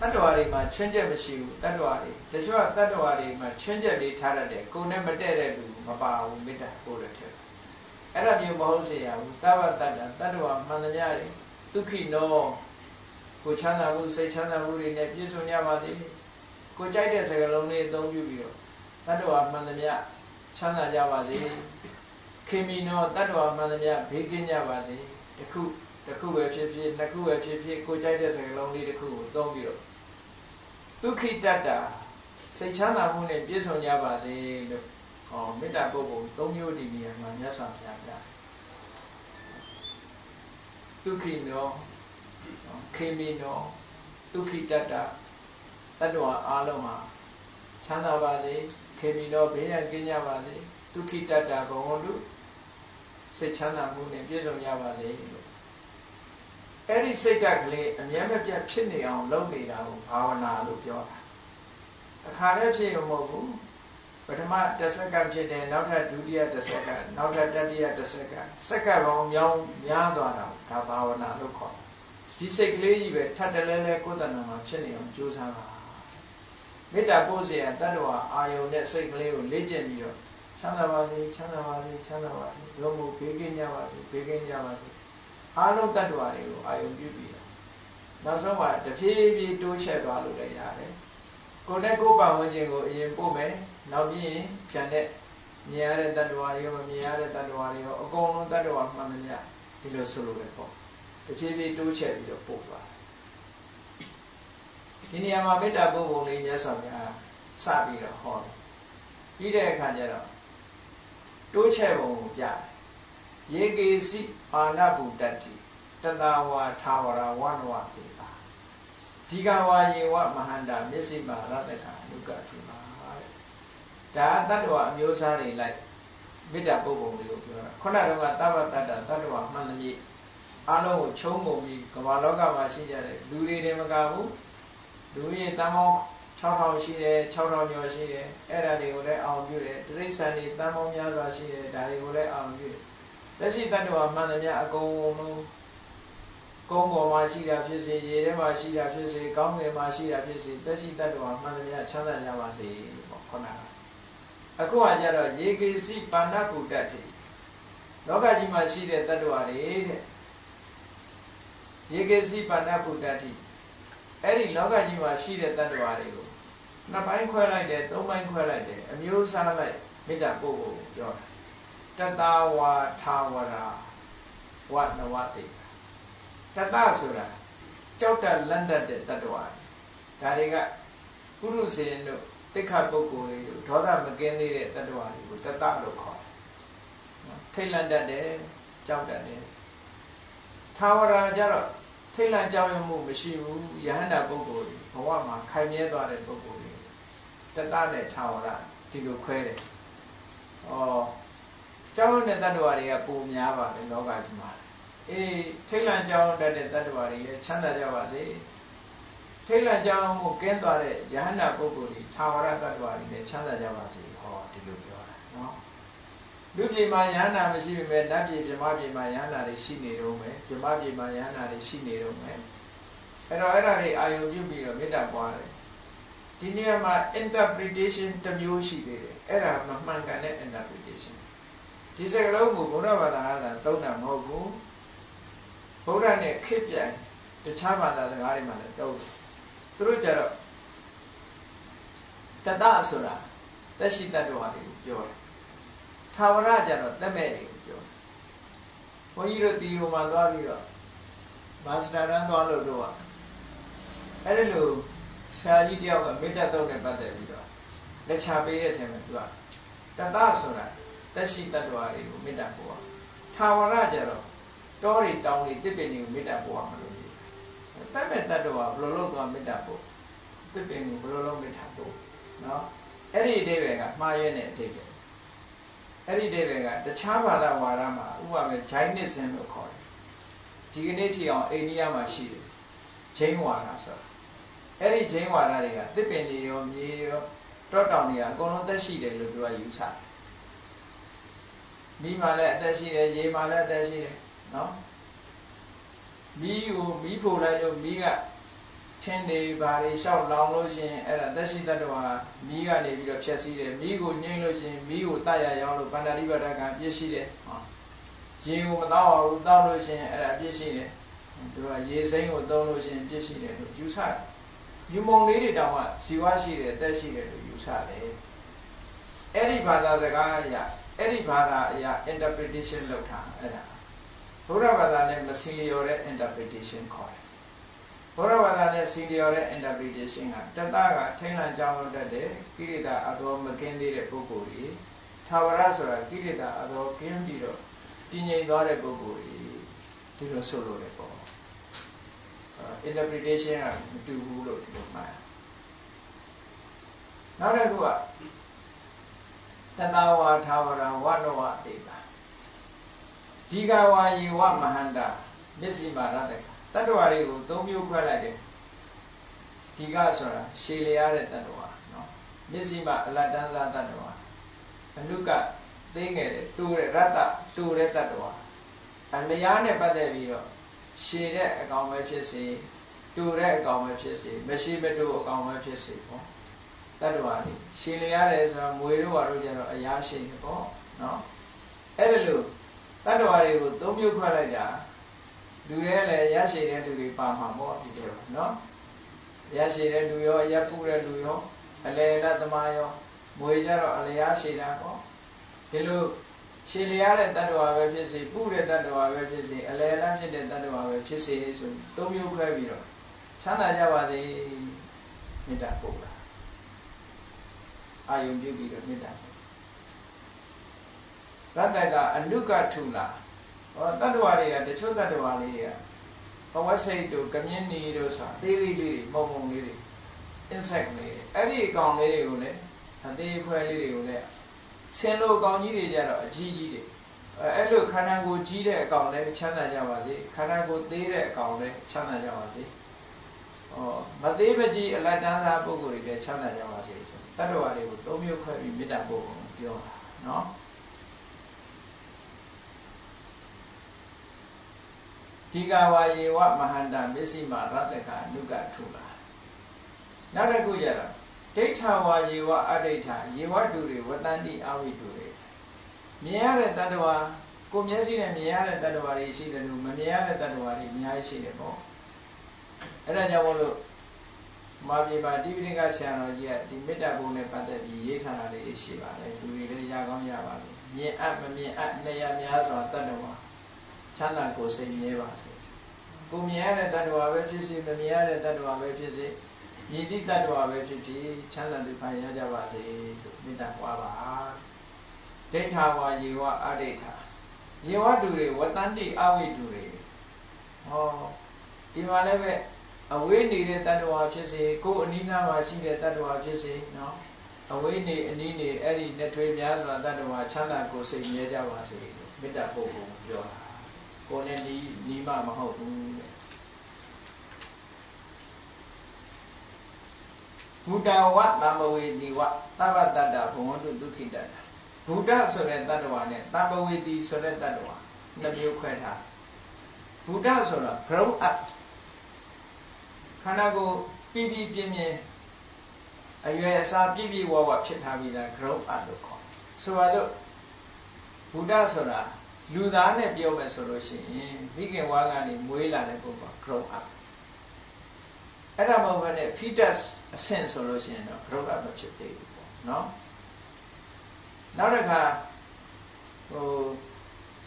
တတ္တဝါတွေမှာချွင်းချက်မရှိဘူးတတ္တဝါတွေတချို့ကတတ္တဝါတွေမှာချွင်းချက်လေးထားတတ်တယ်ကိုယ်နဲ့မတည့်တဲ့လူမပါဘူးမေတ္တာပို့တဲ့ထက် အဲ့ဒါမျိုးမဟုတ်စေရဘူးတဝတ္တတာတတ္တဝါမှန်သမျှတွေဒုက္ခိနောကိုချမ်းသာမှုစိတ်ချမ်းသာမှုတွေနဲ့ပြည့်စုံကြပါစေကိုကြိုက်တဲ့စကားလုံးလေးအသုံးပြုပြီးတော့တတ္တဝါမှန်သမျှချမ်းသာကြပါစေခေမီနောတတ္တဝါမှန်သမျှဘေးကင်းကြပါစေတခုတခုပဲဖြစ်ဖြစ်နှစ်ခုပဲဖြစ်ဖြစ်ကိုကြိုက်တဲ့စကားလုံးလေးတစ်ခုကိုသုံးပြီးတော့ဒုက္ခိတတ္တာစိတ်ချမ်းသာမှုနဲ့ပြည့်စုံကြပါစေလို့ ဟောမေတ္တာပုဂ္ဂိုလ်၃မျိုးဒီနေရာမှာမြတ်စွာဘုရားပြတယ်ဒုက္ခိနောခေမီနောဒုက္ခိတတ္တတတ္တဝါအားလုံးဟာချမ်းသာပါစေခေမီနောဘေးရန်ကင်းကြပါစေဒုက္ခိတတ္တဘဝန္တုစိတ်ချမ်းသာမှုနဲ့ပြည့်စုံကြပါစေလို့အဲ့ဒီစိတ်ဓာတ်ကလေးအမြဲမပြတ်ဖြစ်နေအောင်လုပ်နေတာကိုဘာဝနာလို့ပြောတာအခါတည်းဖြစ်ရမဟုတ်ဘူးပ ထမတစ်စက္ကန့်ဖြစ်တယ်နောက်ထပ်ဒုတိယတစ်စက္ကန့်နောက်ထပ်တတိယတစ်စက္ကန့်စက္ကန့်ပေါင်းများများသွားတာဒါဘာဝနာလို့ခေါ်တယ်ဒီစိတ်ကလေးကြီးပဲထပ်တလဲလဲကိုယ်တဏ္ဍာမှာဖြစ်နေအောင်ကြိုးစားပါမေတ္တာပို့စေရတတ္တဝါအာယုန်နဲ့စိတ်ကလေးကိုလေ့ကျင့်ပြီးတော့ချမ်းသာပါစေချမ်းသာပါစေချမ်းသာပါစေဘုံမှုဘေးကင်းကြပါစေဘေးကင်းကြပါစေအာလုံးတတ္တဝါတွေကိုအာယုန်ပြုပြီးတော့နောက်ဆုံးမှာတဖြည်းဖြည်းတိုးချဲ့သွားလို့လည်းရတယ်ကိုယ်နဲ့ကိုယ်ပတ်ဝန်းကျင်ကိုအရင်ပို့မယ် နောက်ပြီးရင်ဖြန်တဲ့မြင်ရတဲ့တတ္တဝါတွေရောမမြင်ရတဲ့တတ္တဝါတွေရောအကုန်လုံးတတ္တဝါမှန်သမျှဒီလိုဆိုလိုပဲပေါ့တဖြည်းဖြည်းတိုးချက်ပြီးတော့ပို့သွားဒီနေရာမှာမေတ္တာပို့ပုံလေးမြတ်စွာဘုရားစပြီးတော့ဟောတယ်ပြီးတဲ့အခါကျတော့တိုးချက်ပုံကိုပြတယ်ယေကေစီအာနဗုတ္တိတတဝါသာဝရဝနဝတေတာဒီကဝါယေဝမဟန္တာမျက်စိမာရတကအနုကတိပါတဲ့ ဒါတတ္တဝအမျိုးအစားတွေလိုက်မေတ္တာပုဂ္ဂိုလ်လေးကိုပြောတာခုနကတော့သဗ္ဗတတ္တတတ္တဝမှန်သမျှအားလုံးကိုခြုံငုံပြီးကမ္ဘာလောကမှာရှိကြတဲ့လူတွေတွေမကဘူးလူကြီးတန်ပေါင်း6000ရှိတယ်6000ကျော်ရှိတယ်အဲ့ဒါတွေကိုလည်းအောင်ပြုတယ်တိရစ္ဆာန်တွေတန်ပေါင်းများစွာရှိတယ်ဒါတွေကိုလည်းအောင်ပြုတယ်လက်ရှိတ attva မှန်သမျှအကုန်လုံးကုန်းပေါ်မှာရှိတာဖြစ်စေရေထဲမှာရှိတာဖြစ်စေကောင်းငယ်မှာရှိတာဖြစ်စေသက်ရှိတ attva မှန်သမျှချမ်းသာကြပါစေပေါ့ခုနက အခုကကြတော့ရေကေစီပါဏကုတ္တတိလောကကြီးမှာရှိတဲ့ attva တွေတဲ့ရေကေစီပါဏကုတ္တတိအဲ့ဒီလောကကြီးမှာရှိတဲ့ attva တွေကိုနှစ်ပိုင်းခွဲလိုက်တယ်သုံးပိုင်းခွဲလိုက်တယ်အမျိုးအစားလိုက်မေတ္တာပို့ဖို့ပြောတာတတဝါထာဝရာဝနဝတိတတဆိုတာကြောက်တလန့်တတ်တဲ့တ attva ဒါတွေကပုရုဇဉ်တို့ တိခပုဂ္ဂိုလ်တွေတို့ဒေါသမကင်းသေးတဲ့တ attva တွေကိုတတလို့ခေါ်တယ်ထိတ်လန့်တတ်တယ်ကြောက်တတ်တယ်ထာဝရာကြတော့ထိတ်လန့်ကြောက်ရွံ့မှုမရှိဘူးယဟန္တာပုဂ္ဂိုလ်တွေဘဝမှာခိုင်မြဲသွားတဲ့ပုဂ္ဂိုလ်တွေတတနဲ့ထာဝရဒီလိုခွဲတယ်ဩကြောင်းတဲ့တ attva တွေကပုံများပါတယ်လောကကြီးမှာအေးထိတ်လန့်ကြောင်းတတ်တဲ့တ attva တွေလည်းချမ်းသာကြပါစေ ထိတ်လန့်ကြောင်းကိုကင်းသွားတဲ့ယဟန္တာပုဂ္ဂိုလ်တွေထာဝရတ attva တွေလည်းချမ်းသာကြပါစေဟောဒီလိုပြောတာနော်လူပြည်မှာယဟန္တာမရှိပေမဲ့နတ်ပြည်ပြမပြည်မှာယဟန္တာတွေရှိနေတော့မယ်ပြမပြည်မှာယဟန္တာတွေရှိနေတော့မယ်အဲ့တော့အဲ့ဒါတွေအာယုံပြုပြီးတော့မေတ္တာပွားတယ်ဒီနေရာမှာ interpretation တစ်မျိုးရှိသေးတယ်အဲ့ဒါမမှန်ကန်တဲ့ interpretation ဒီစကလုံးကိုဘုရားဘာသာကသုံးတာမဟုတ်ဘူးဘုရားနဲ့ခေပြိုင်တခြားဘာသာစကားတွေမှာလည်းသုံးတယ် သူတို့ကြတော့တတဆိုတာသက်ရှိတ attva တွေကိုပြောတယ်ထာဝရကြတော့သက်မဲ့တွေကိုပြောတယ်ဘုန်းကြီးတို့တီဟိုမှာသွားပြီးတော့မာစတာရန်သွားလို့တော့အဲ့ဒီလိုဆရာကြီးတယောက်ကမေတ္တာတော့နဲ့ပတ်သက်ပြီးတော့လက်ချပေးတဲ့ထဲမှာသူကတတဆိုတာသက်ရှိတ attva တွေကိုမေတ္တာပို့အောင်ထာဝရကြတော့တောတွေတောင်တွေတစ်ပင်တွေကိုမေတ္တာပို့အောင်မလို့ တတ်မဲ့တ attva ဘယ်လိုလုပ်သွားမေတ္တာပို့တစ်ပင်ကိုဘယ်လိုလုပ်မေတ္တာပို့နော်အဲ့ဒီအဓိပ္ပာယ်ကမှားရဲတဲ့အဓိပ္ပာယ်အဲ့ဒီအဓိပ္ပာယ်ကတခြားဘာသာဝါဒမှာဥပမာဂျိုင်းနစ်စင်လို့ခေါ်တယ်ဒီကနေ့ထိအောင်အိန္ဒိယမှာရှိတယ်ဂျိန်းဝါဒဆိုတာအဲ့ဒီဂျိန်းဝါဒတွေကတစ်ပင်တွေရောမြေရောတောတောင်တွေကအကုန်လုံးသက်ရှိတယ်လို့သူကယူဆတယ်မိမှာလည်းအသက်ရှိတယ်ရေမှာလည်းအသက်ရှိတယ်နော် မီးကိုမီးဖို့လိုက်လို့မီးကထင်းတွေဘာတွေလျှောက်လောင်လို့ရှိရင်အဲ့ဒါသက်ရှိတ attva မီးကနေပြီးတော့ဖြည့်ဆည်းတယ်မီးကိုငြိမ့်လို့ရှိရင်မီးကိုတတ်ရရောင်းလို့ပန္နတိပဒကပြည့်ရှိတယ်ဟောရေကိုမတောက်အောင်တောက်လို့ရှိရင်အဲ့ဒါပြည့်ရှိတယ်သူကရေစိမ်းကိုသုံးလို့ရှိရင်ပြည့်ရှိတယ်လို့ယူဆတယ်ယူမုံလေးတွေတောင်မှဇီဝရှိတယ်တက်ရှိတယ်လို့ယူဆတယ်အဲ့ဒီဘာသာစကားအရာအဲ့ဒီဘာသာအရာ interpretation လုပ်တာအဲ့ဒါ ဘုရားဘာသာနဲ့မစီလျော်တဲ့ interpretation ခေါ်တယ်ဘုရားဘာသာနဲ့စီလျော်တဲ့ interpretation ကတတကထိန်းလန့်ကြောင်းလုပ်တတ်တဲ့ကိရိတာအတော်မကင်းသေးတဲ့ပုဂ္ဂိုလ်ကြီးသာဝရဆိုတာကိရိတာအတော်ကင်းပြီးတော့တည်ငြိမ်သွားတဲ့ပုဂ္ဂိုလ်ကြီးဒီလိုဆိုလို့လေပေါ့ interpretation ကမတူဘူးလို့ဒီလိုမှတ်နောက်တစ်ခုကတတဝါသာဝရဝနဝတေတာ ဒီကဝါယေဝမဟန္တာမျက်စိမာရတဲ့တတ္တဝါတွေကိုသုံးမျိုးခွဲလိုက်တယ်ဒီကဆိုတာရှည်လျားတဲ့တတ္တဝါနော်မျက်စိမာအလတ်တန်းစားတတ္တဝါအလုကသိငယ်တဲ့တူတဲ့ရတ္တတူတဲ့တတ္တဝါအလျားနဲ့ပတ်သက်ပြီးတော့ရှည်တဲ့အကောင်ပဲဖြစ်စေတူတဲ့အကောင်ပဲဖြစ်စေမရှိမတူအကောင်ပဲဖြစ်စေပေါ့တတ္တဝါလေးရှည်လျားတယ်ဆိုတာငွေတို့ဘာတို့ကြတော့အရာရှိတယ်ပေါ့နော်အဲ့ဒါလို့ တတ္တဝါတွေကိုသုံးမျိုးခွဲလိုက်တာလူတွေလည်းရရှိတဲ့လူတွေပါမှာပေါ့ဒီလိုနော်ရရှိတဲ့လူရောရပုတဲ့လူရောအလေလသမားရောမွေကြတော့အလျားရှိတာပေါ့ဒီလိုရှည်လျားတဲ့တ attva ပဲဖြစ်စေပုတဲ့တ attva ပဲဖြစ်စေအလေလဖြစ်တဲ့တ attva ပဲဖြစ်စေဆိုသုံးမျိုးခွဲပြီးတော့ချမ်းသာကြပါစေမေတ္တာပို့တာအာယုံပြုပြီးတော့မေတ္တာ ရတ္တကအနုကထုလာဟောတတ္တဝါတွေကတချို့တတ္တဝါလေးတွေကဘဝစိတ်တို့ကမြင်းနေတို့ဆိုတာသေးသေးလေးတွေမုံမုံလေးတွေ insect လေးတွေအဲ့ဒီအကောင်လေးတွေကိုလည်းအသေးဖွဲလေးတွေကိုလည်းဆင်းလို့အကောင်ကြီးတွေကြတော့အကြီးကြီးတွေအဲ့လိုခန္ဓာကိုယ်ကြီးတဲ့အကောင်လည်းချမ်းသာကြပါစေခန္ဓာကိုယ်သေးတဲ့အကောင်လည်းချမ်းသာကြပါစေဟောမသေးမကြီးအလတ်တန်းစားပုဂ္ဂိုလ်တွေလည်းချမ်းသာကြပါစေဆိုတတ္တဝါတွေကိုသုံးမျိုးခွဲပြီးမေတ္တာပို့ဖို့ပြောတာနော် ဒီကဝါယေဝမဟန္တမစ္စည်းမရတ္တကအနုကထုလာနောက်တစ်ခုရတော့ဒိဋ္ဌဝါယေဝအဒိဋ္ဌယေဝတုတွေဝတ္တန္တိအဝိတုတွေမြင်ရတဲ့တ attva ကိုမျက်စိနဲ့မြင်ရတဲ့တ attva တွေရှိတယ်လို့မမြင်ရတဲ့တ attva တွေအများကြီးရှိတယ်ပေါ့အဲ့ဒါကြောင့်မို့လို့မာပြေပါတိပိဋကဆရာတော်ကြီးကဒီမေတ္တာဘုံနဲ့ပတ်သက်ပြီးရေးထားတာလေးရှိပါတယ်လူတွေလည်းရကောင်းရပါလို့မြင်အပ်မမြင်အပ်နေရများစွာတ attva ချမ်းသာကိုယ်စိတ်မြဲပါစေကိုမြင်ရတဲ့တ attva ပဲဖြစ်စေမမြင်ရတဲ့တ attva ပဲဖြစ်စေယိတိတ attva ပဲဖြစ်ဖြစ်ချမ်းသာဒုက္ခရကြပါစေလို့မေတ္တာပွားပါဒိဋ္ဌာဝါယေဝအဒိဋ္ဌာယေဝတူတွေဝတ္တန္တိအဝိတူတွေဟောဒီမှာလည်းပဲအဝေးနေတဲ့တ attva ဖြစ်စေကိုယ်အနိနာမှာရှိတဲ့တ attva ဖြစ်စေနော်အဝေးနေအနည်းနေအဲ့ဒီနှစ်ထွေးများစွာတ attva ချမ်းသာကိုယ်စိတ်မြဲကြပါစေလို့မေတ္တာပို့ဖို့ပြောတာ ကိုယ်နဲ့ဒီနီးမှမဟုတ်ဘူးတဲ့ဘုဒ္ဓဝတ္တမဝေတိဝသဗ္ဗတ္တဘုံဝတ္တုဒုက္ခိတ္တဘုဒ္ဓဆိုတဲ့တ attva နဲ့တမဝေတိဆိုတဲ့တ attva နှစ်မျိုးခွဲထားဘုဒ္ဓဆိုတာ grow up ခန္ဓာကိုယ်ပြည့်ပြည့်ပြင်းပြင်းအရွယ်အစားပြည့်ပြည့်ဝဝဖြစ်ထားပြီးသား grow up လို့ခေါ်ဆိုပါတော့ဘုဒ္ဓဆိုတာ လူသားနဲ့ပြောမယ်ဆိုလို့ရှိရင်မိခင်ဝါကနေမွေးလာတဲ့ပုဂ္ဂိုလ် grow up အဲ့ဒါမဟုတ်ဘဲနဲ့ fetus အဆင့်ဆိုလို့ရှိရင်တော့ grow up မဖြစ်သေးဘူးပေါ့နော်နောက်တစ်ခါဟို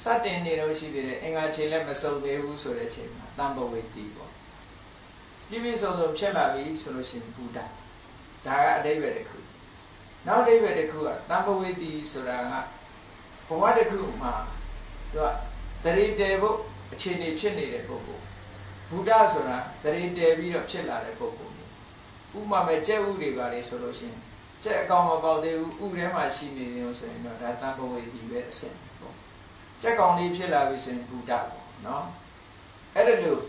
စတင်နေတော့ရှိသေးတယ်အင်္ဂါခြေလည်းမစုံသေးဘူးဆိုတဲ့အချိန်မှာတမ္ပဝေတိပေါ့ပြည့်ပြည့်စုံစုံဖြစ်လာပြီဆိုလို့ရှိရင်ဘုဒ္ဓဒါကအတိပ္ပယ်တစ်ခုနောက်အတိပ္ပယ်တစ်ခုကတမ္ပဝေတိဆိုတာကဘဝတစ်ခုမှာ သူကတရိတေဖို့အခြေအနေဖြစ်နေတဲ့ပုဂ္ဂိုလ်ဘုဒ္ဓဆိုတာတရိတေပြီးတော့ဖြစ်လာတဲ့ပုဂ္ဂိုလ်ဥမာမဲ့ကျက်ဥတွေပါလေဆိုလို့ရှိရင်ကျက်အကောင်မပေါက်သေးဘူးဥထဲမှာရှိနေတယ်လို့ဆိုရင်တော့ဒါတမ္ပဝေတိပဲအဆင့်ပေါ့ကျက်ကောင်လေးဖြစ်လာပြီဆိုရင်ဘုဒ္ဓပေါ့နော်အဲ့ဒါလို့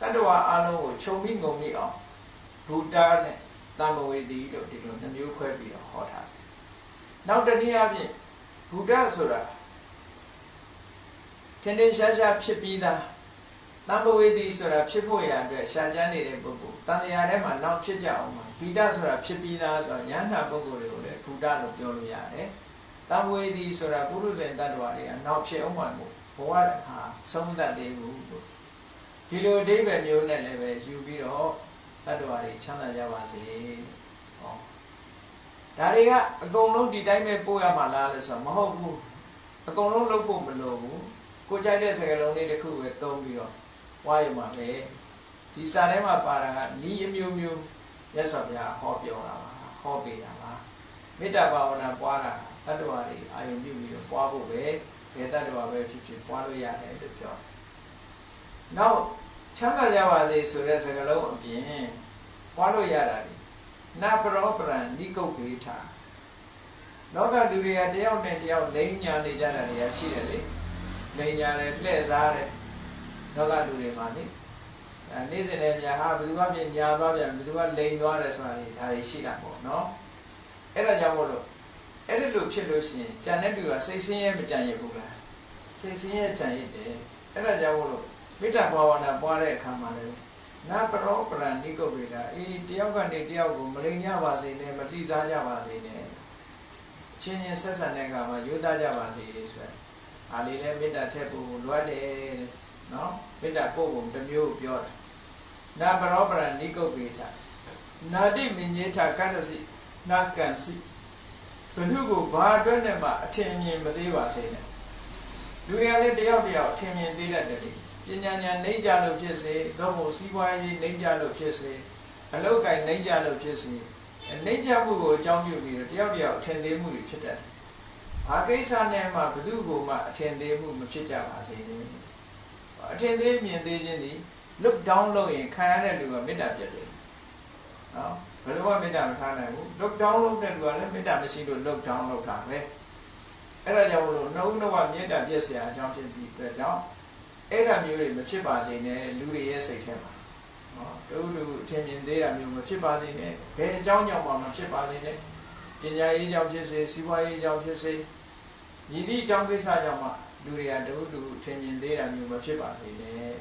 တတ္တဝါအလုံးကိုခြုံပြီးငုံပြီးအောင်ဘုဒ္ဓနဲ့တမ္ပဝေတိလို့ဒီလိုနှမျိုးခွဲပြီးတော့ဟောထားတယ်နောက်တနည်းအားဖြင့်ဘုဒ္ဓဆိုတာ ထင်ထင်ရှားရှားဖြစ်ပြီးသားတမ္ပဝေတိဆိုတာဖြစ်ဖို့ရအတွက်ရှားကြမ်းနေတဲ့ပုဂ္ဂိုလ်တန်တရာထဲမှာနောက်ဖြစ်ကြအောင်ပါဘိဒဆိုတာဖြစ်ပြီးသားဆိုတော့ယန္တာပုဂ္ဂိုလ်တွေကိုလည်းဘုဒ္ဓလို့ပြောလို့ရတယ်တမ္ပဝေတိဆိုတာပုရုဇဉ်တ attva တွေကနောက်ဖြစ်အောင်မှာမို့ဘဝဟာဆုံးသက်သေးဘူးလို့ဒီလိုအဓိပ္ပာယ်မျိုးနဲ့လည်းပဲယူပြီးတော့တ attva တွေချမ်းသာကြပါစေဟောဒါတွေကအကုန်လုံးဒီတိုင်းပဲပို့ရမှာလားလို့ဆိုတော့မဟုတ်ဘူးအကုန်လုံးလုပ်ဖို့မလိုဘူး ကိုကြိုက်တဲ့စကားလုံးလေးတစ်ခုပဲသုံးပြီးတော့ဝါရမှာပဲဒီစာထဲမှာပါတာကဤအမျိုးမျိုးရသော်ဗျာဟောပြောတာပါဟောပေးတာပါမေတ္တာဘာဝနာပွားတာတတ္တဝါတွေအာယုံပြုပြီးတော့ပွားဖို့ပဲဘယ်တတ္တဝါပဲဖြစ်ဖြစ်ပွားလို့ရတယ်လို့ပြောနောက်ချမ်းသာကြပါစေဆိုတဲ့စကားလုံးအပြင်ပွားလို့ရတာဒီနပရောပရံနိကုတ်ပေထာလောကလူတွေကတယောက်နဲ့တယောက်လိမ့်ညာနေကြတာတွေရှိတယ်လေ လိမ့်ညာတယ်လှည့်စားတယ်လောကလူတွေမှာလေအဲနေ့စဉ်လည်းညာဟာဘယ်သူမှပြင်ညာသွားပြန်ဘယ်သူကလိန်သွားတယ်ဆိုတာလေဒါတွေရှိတာပေါ့နော်အဲ့ဒါကြောင့်မို့လို့အဲ့ဒီလိုဖြစ်လို့ရှိရင်ကြံတဲ့လူကစိတ်ဆင်းရဲမကြံရဘူးလားစိတ်ဆင်းရဲကြံရတဲ့အဲ့ဒါကြောင့်မို့လို့မေတ္တာဘာဝနာပွားတဲ့အခါမှာလည်းနာပရောပရဏိကုတ်ဝေဒအေးတယောက်ကနေတယောက်ကိုမလိန်ကြပါစေနဲ့မတိစားကြပါစေနဲ့ချင်းချင်းဆက်ဆံတဲ့အခါမှာယူသားကြပါစေဆိုရ ယ်အားလေးလည်းမေတ္တာထည့်ဖို့လွတ်တယ်နော်မေတ္တာပို့ဖို့တစ်မျိုးပြောတယ်နာပရောပရဏိကုတ်ဝေဒနာတိမင်းကြီးထကတ္တစီနာကန်စီဘုသူကိုဘာအတွက်နဲ့မှအထင်မြင်မသေးပါစေနဲ့လူတွေကလည်းတယောက်တယောက်အထင်မြင်သေးတတ်တယ်ပညာဉာဏ်နှိမ့်ကြလို့ဖြစ်စေသို့မဟုတ်စီးပွားရေးနှိမ့်ကြလို့ဖြစ်စေအလုတ်ကင်နှိမ့်ကြလို့ဖြစ်စေနှိမ့်ကြမှုကိုအကြောင်းပြုပြီးတော့တယောက်တယောက်အထင်သေးမှုတွေဖြစ်တတ်တယ်။ ဘာကိစ္စနဲ့မှဘယ်သူ့ကိုမှအထင်သေးမှုမဖြစ်ကြပါစေနဲ့။အထင်သေးမြင်သေးခြင်းဒီ look down လုပ်ရင်ခံရတဲ့လူကမေတ္တာပြတ်တယ်။နော်ဘယ်လိုမှမေတ္တာမထားနိုင်ဘူး။ look down လုပ်တဲ့လူကလည်းမေတ္တာမရှိလို့ look down လုပ်တာပဲ။အဲ့ဒါကြောင့်လို့နှုတ်နှုတ်ကမေတ္တာပြည့်စရာအကြောင်းဖြစ်ပြီးအတွက်ကြောင့်အဲ့ဒါမျိုးတွေမဖြစ်ပါစေနဲ့လူတွေရဲ့စိတ်ထဲမှာနော်တူတူအထင်မြင်သေးတာမျိုးမဖြစ်ပါစေနဲ့ဘယ်အကြောင်းကြောင့်မှမဖြစ်ပါစေနဲ့ပညာရေးကြောင့်ဖြစ်စေစီးပွားရေးကြောင့်ဖြစ်စေ ညီသည့်အကြောင်းကိစ္စကြောင့်မှလူတွေကတူတူအထင်မြင်သေးတာမျိုးမဖြစ်ပါစေနဲ့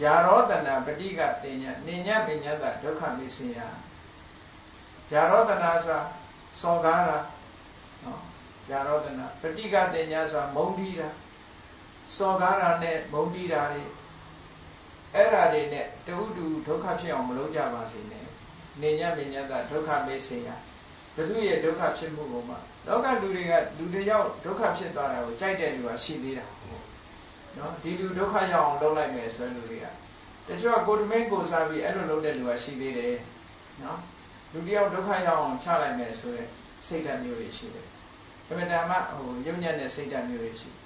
ဗျာရောတနာပဋိကတင်ညာနေညပညာတဒုက္ခမိစေယဗျာရောတနာဆိုတာစောကားတာနော်ဗျာရောတနာပဋိကတင်ညာဆိုတာမုံတီးတာစော်ကားတာနဲ့မုန်းတီးတာတွေအဲ့ဓာတွေနဲ့တူတူဒုက္ခဖြစ်အောင်မလုပ်ကြပါစေနဲ့နေညမညတဒုက္ခမေးစေရ ဘုသူရဲ့ဒုက္ခဖြစ်မှုကိုမှလောကလူတွေကလူတယောက်ဒုက္ခဖြစ်သွားတာကိုကြိုက်တဲ့လူကရှိသေးတာနော်ဒီလူဒုက္ခရောက်အောင်လုပ်လိုက်မယ်ဆိုရင်လူတွေကတချို့ကကိုတမင်းကိုစားပြီးအဲ့လိုလုပ်တဲ့လူကရှိသေးတယ်နော်လူတယောက်ဒုက္ခရောက်အောင်ချလိုက်မယ်ဆိုရင်စိတ်ဓာတ်မျိုးတွေရှိတယ်အမှန်တမ်းမှဟိုယုံညံ့တဲ့စိတ်ဓာတ်မျိုးတွေရှိတယ်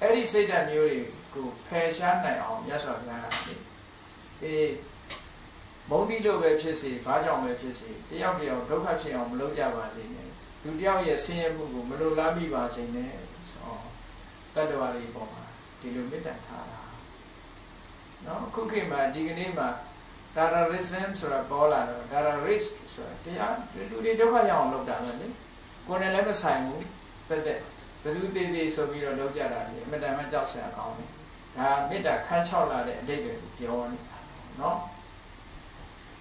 အဲ့ဒီစိတ်ဓာတ်မျိုးတွေကိုဖယ်ရှားနိုင်အောင်မြတ်စွာဘုရားကအေး မုန်းတိလို့ပဲဖြစ်စေဘာကြောင့်ပဲဖြစ်စေတယောက်တယောက်ဒုက္ခဖြစ်အောင်မလုပ်ကြပါစေနဲ့လူတယောက်ရဲ့ဆင်းရဲမှုကိုမလိုလားမိပါစေနဲ့ဆိုတတ္တဝါတွေပေါ်မှာဒီလိုမေတ္တာထားတာနော်ခုခေတ်မှာဒီကနေ့မှာ terrorism ဆိုတာပေါ်လာတော့ terrorist ဆိုတာတရားလူတွေဒုက္ခရောက်အောင်လုပ်တာပဲလေကိုယ်နဲ့လည်းမဆိုင်ဘူးတက်တက်ဘယ်သူသေးသေးဆိုပြီးတော့လောက်ကြတာလေအမတန်မှကြောက်စရာကောင်းတယ်ဒါမေတ္တာခန်းချောက်လာတဲ့အတိတ်ကိုပြောနေတာနော်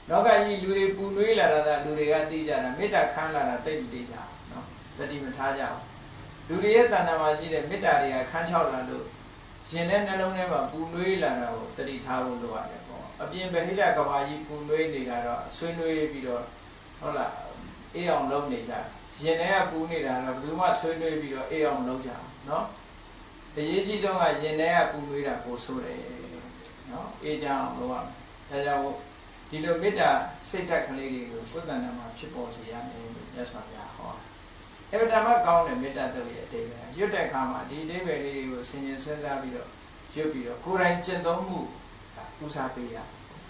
လောကကြီးလူတွေပူနွေးလာတာလူတွေကသိကြတာမေတ္တာခန်းလာတာသိမသိကြဘူးနော်တတိမထားကြဘူးလူတွေရဲ့တဏ္ဍာမှာရှိတဲ့မေတ္တာတွေကခန်းချောက်လာလို့ရင်ထဲနှလုံးထဲမှာပူနွေးလာတာကိုတတိထားဖို့လိုရတယ်ပေါ့အပြင်ဗဟိတကဘာကြီးပူနွေးနေတာတော့ဆွေးနွေးပြီးတော့ဟုတ်လားအေးအောင်လုပ်နေကြရင်ထဲကပူနေတာတော့ဘယ်သူမှဆွေးနွေးပြီးတော့အေးအောင်လုပ်ကြအောင်နော်အရေးကြီးဆုံးကရင်ထဲကပူနွေးတာကိုဆိုးတယ်နော်အေးကြအောင်လုပ်ရမယ်ဒါကြောင့် ဒီလိုမေတ္တာစိတ်ဓာတ်ကလေးတွေကိုကိုယ်တဏ္ဍာမှာဖြစ်ပေါ်စေရမယ်လို့မြတ်စွာဘုရားဟောအဗဓမ္မကောင်းတဲ့မေတ္တာတုတ်ရဲ့အတိတ်ပဲရွတ်တဲ့အခါမှာဒီအတိတ်ပဲလေးတွေကိုဆင်ခြင်စဉ်းစားပြီးတော့ရွတ်ပြီးတော့ကိုယ်တိုင်ကျင့်သုံးမှုဒါဥစားပေးရ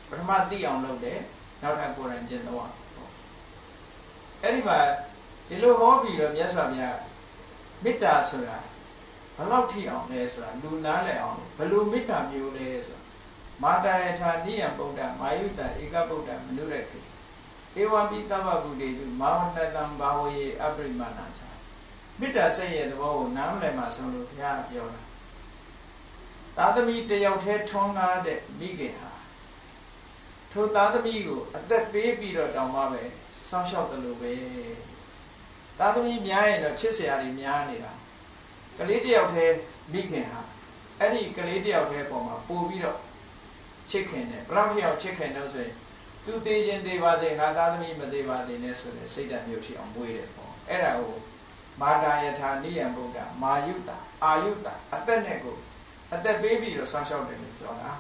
ပထမသိအောင်လုပ်တယ်နောက်ထပ်ကိုယ်တိုင်ကျင့်သုံးရအဲ့ဒီမှာဒီလိုဟောပြီးတော့မြတ်စွာဘုရားမေတ္တာဆိုတာဘယ်လောက်ထိအောင်လဲဆိုတာလူနားလည်အောင်ဘယ်လိုမေတ္တာမျိုးလဲဆိုတာ မာတာယထာနိယံဗုဒ္ဓမာယုတဧကဗုဒ္ဓမနုရခေဧဝံပိသဗ္ဗဗုဒ္ဓေတုမာဝနတံဘာဝယေအပရိမဏာချာမေတ္တာစိတ်ရဲ့သဘောကိုနားမလည်မှဆုံးလို့ဘုရားပြောတာသာသမီတယောက်တည်းထွန်းကားတဲ့မိခင်ဟာထိုသာသမီကိုအသက်ပေးပြီးတော့တောင်းပါပဲစောင့်ရှောက်တယ်လို့ပဲသာသမီများရင်တော့ချစ်စရာတွေများနေတာကလေးတယောက်တည်းမိခင်ဟာအဲ့ဒီကလေးတယောက်တည်းပုံမှာပို့ပြီးတော့ ချစ်ခင်တယ်ဘယ်လောက်ထိအောင်ချစ်ခင်တော့ဆိုရင်သူသေးခြင်းသေးပါစေငါသားသမီးမသေးပါစေနဲ့ဆိုတဲ့စိတ်ဓာတ်မျိုးဖြစ်အောင်မွေးတယ်ပေါ့အဲ့ဒါကိုမာတာယထာနိယံဗုဒ္ဓမာယုတာအာယုတာအသက်နဲ့ကိုအသက်ပေးပြီးတော့ဆောင်းလျှောက်တယ်လို့ပြောတာ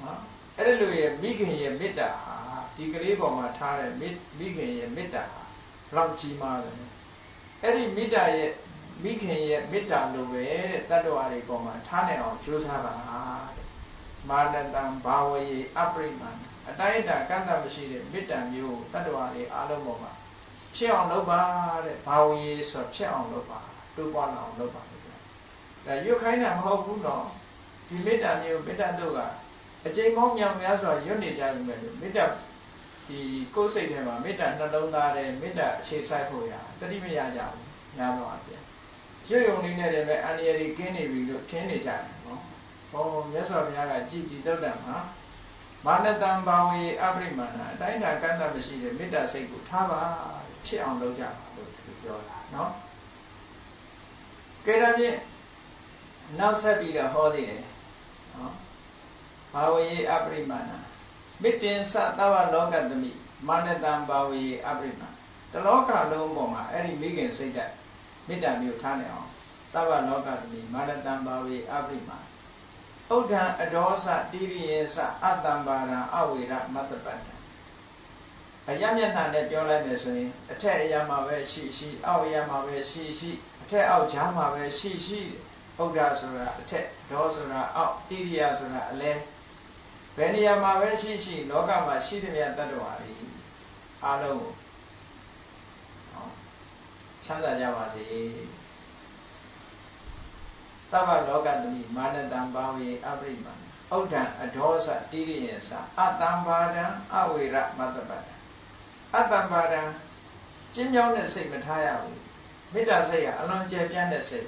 နော်အဲ့ဒီလိုရဲ့မိခင်ရဲ့မေတ္တာဟာဒီကလေးပေါ်မှာထားတဲ့မိခင်ရဲ့မေတ္တာဟာဘလောက်ကြီးမားတယ်အဲ့ဒီမေတ္တာရဲ့မိခင်ရဲ့မေတ္တာလိုပဲတဲ့တတ္တဝါတွေပေါ်မှာထားနိုင်အောင်ကြိုးစားပါတဲ့ မာနတံဘာဝယေအပရိမန္အတိုင်းအတာကန့်တမရှိတဲ့မေတ္တာမျိုးတတ္တဝါတွေအားလုံးပေါ်မှာဖြစ်အောင်လုပ်ပါတဲ့ဘာဝယေဆိုဖြစ်အောင်လုပ်ပါတိုးပွားလာအောင်လုပ်ပါလို့ပြောဒါရွတ်ခိုင်းတာမဟုတ်ဘူးနော်ဒီမေတ္တာမျိုးမေတ္တာတို့ကအကျိန်ပေါင်းမြောင်များစွာရွတ်နေကြပြီမဲ့မေတ္တာဒီကိုယ်စိတ်ထဲမှာမေတ္တာနှလုံးသားတဲ့မေတ္တာအခြေဆိုင်ဖို့ရတတိမရကြဘူးများတော့အပြင်ရွတ်ယုံလေးနဲ့တည်းပဲအန္တရာယ်ကြီးကင်းနေပြီလို့ထင်နေကြတယ်နော် ဟောမြတ်စွာဘုရားကကြည်ဒီတုတ်တံမှာမာနတံဘာဝေအပရိမာဏအတိုင်းတာကန့်တမရှိတဲ့မေတ္တာစိတ်ကိုထားပါဖြစ်အောင်လုပ်ကြပါလို့ပြောတာနော်ကဲဒါဖြင့်နောက်ဆက်ပြီးတော့ဟောသေးတယ်နော်ဘာဝေအပရိမာဏမေတ္တင်သသဝလောကတမိမာနတံဘာဝေအပရိမာတလောကလုံးပေါ်မှာအဲ့ဒီမိခင်စိတ်ဓာတ်မေတ္တာမျိုးထားနေအောင်သဗ္ဗလောကတမိမာနတံဘာဝေအပရိမာ ဥဒ္ဒံအဒောသတိရိယေသအတ္တံပါရံအဝေရမတ္တပတ္တအယမျက်နှာနဲ့ပြောလိုက်မယ်ဆိုရင်အထက်အရာမှာပဲရှိရှိအောက်အရာမှာပဲရှိရှိအထက်အောက်ကြားမှာပဲရှိရှိဥဒ္ဒဆိုတာအထက်ဒေါဆိုတာအောက်တိရိယဆိုတာအလဲဘယ်နေရာမှာပဲရှိရှိလောကမှာရှိတဲ့မြတ်တ attva တွေအားလုံးကိုချမ်းသာကြပါစေ သဗ္ဗလောကတမိမာနတံဘာဝေအပရိမံဩဒံအဒောသတိရိယသအတံဘာဒံအဝေရမတ္တပတ္တအတံဘာဒံကျင်းမြောင်းတဲ့စိတ်မထားရဘူးမေတ္တာစိတ်ကအလွန်ကျယ်ပြန့်တဲ့စိတ်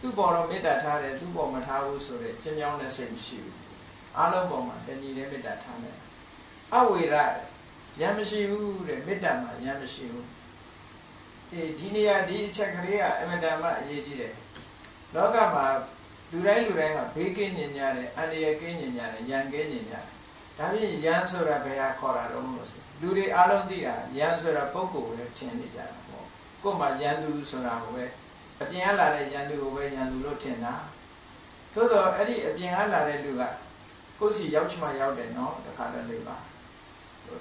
သူ့ပေါ်တော့မေတ္တာထားတယ်သူ့ပေါ်မထားဘူးဆိုတဲ့ကျင်းမြောင်းတဲ့စိတ်မရှိဘူးအလုံးပေါ်မှာတဏှီတဲ့မေတ္တာထားတယ်အဝေရရံမရှိဘူးတဲ့မေတ္တာမှာရံမရှိဘူးအေးဒီနေရာဒီအချက်ကလေးကအမတန်မှအရေးကြီးတယ် လောကမှာလူတိုင်းလူတိုင်းကဘေးကင်းညင်ကြတယ်အန္တရာယ်ကင်းညင်ကြတယ်ရန်ကင်းညင်ကြတယ်ဒါဖြင့်ရန်ဆိုတာဘယ်ဟာခေါ်တာတော့လို့ဆိုလူတွေအလုံးသိတာရန်ဆိုတာပုဂ္ဂိုလ်ပဲထင်နေကြတာပေါ့ကို့မှာရန်သူဆိုတာကိုပဲအပြင်ကလာတဲ့ရန်သူကိုပဲရန်သူလို့ထင်တာသို့တော့အဲ့ဒီအပြင်ကလာတဲ့လူကကိုယ်စီရောက်ချင်မှရောက်တယ်နော်တခါတည်းလေးပါ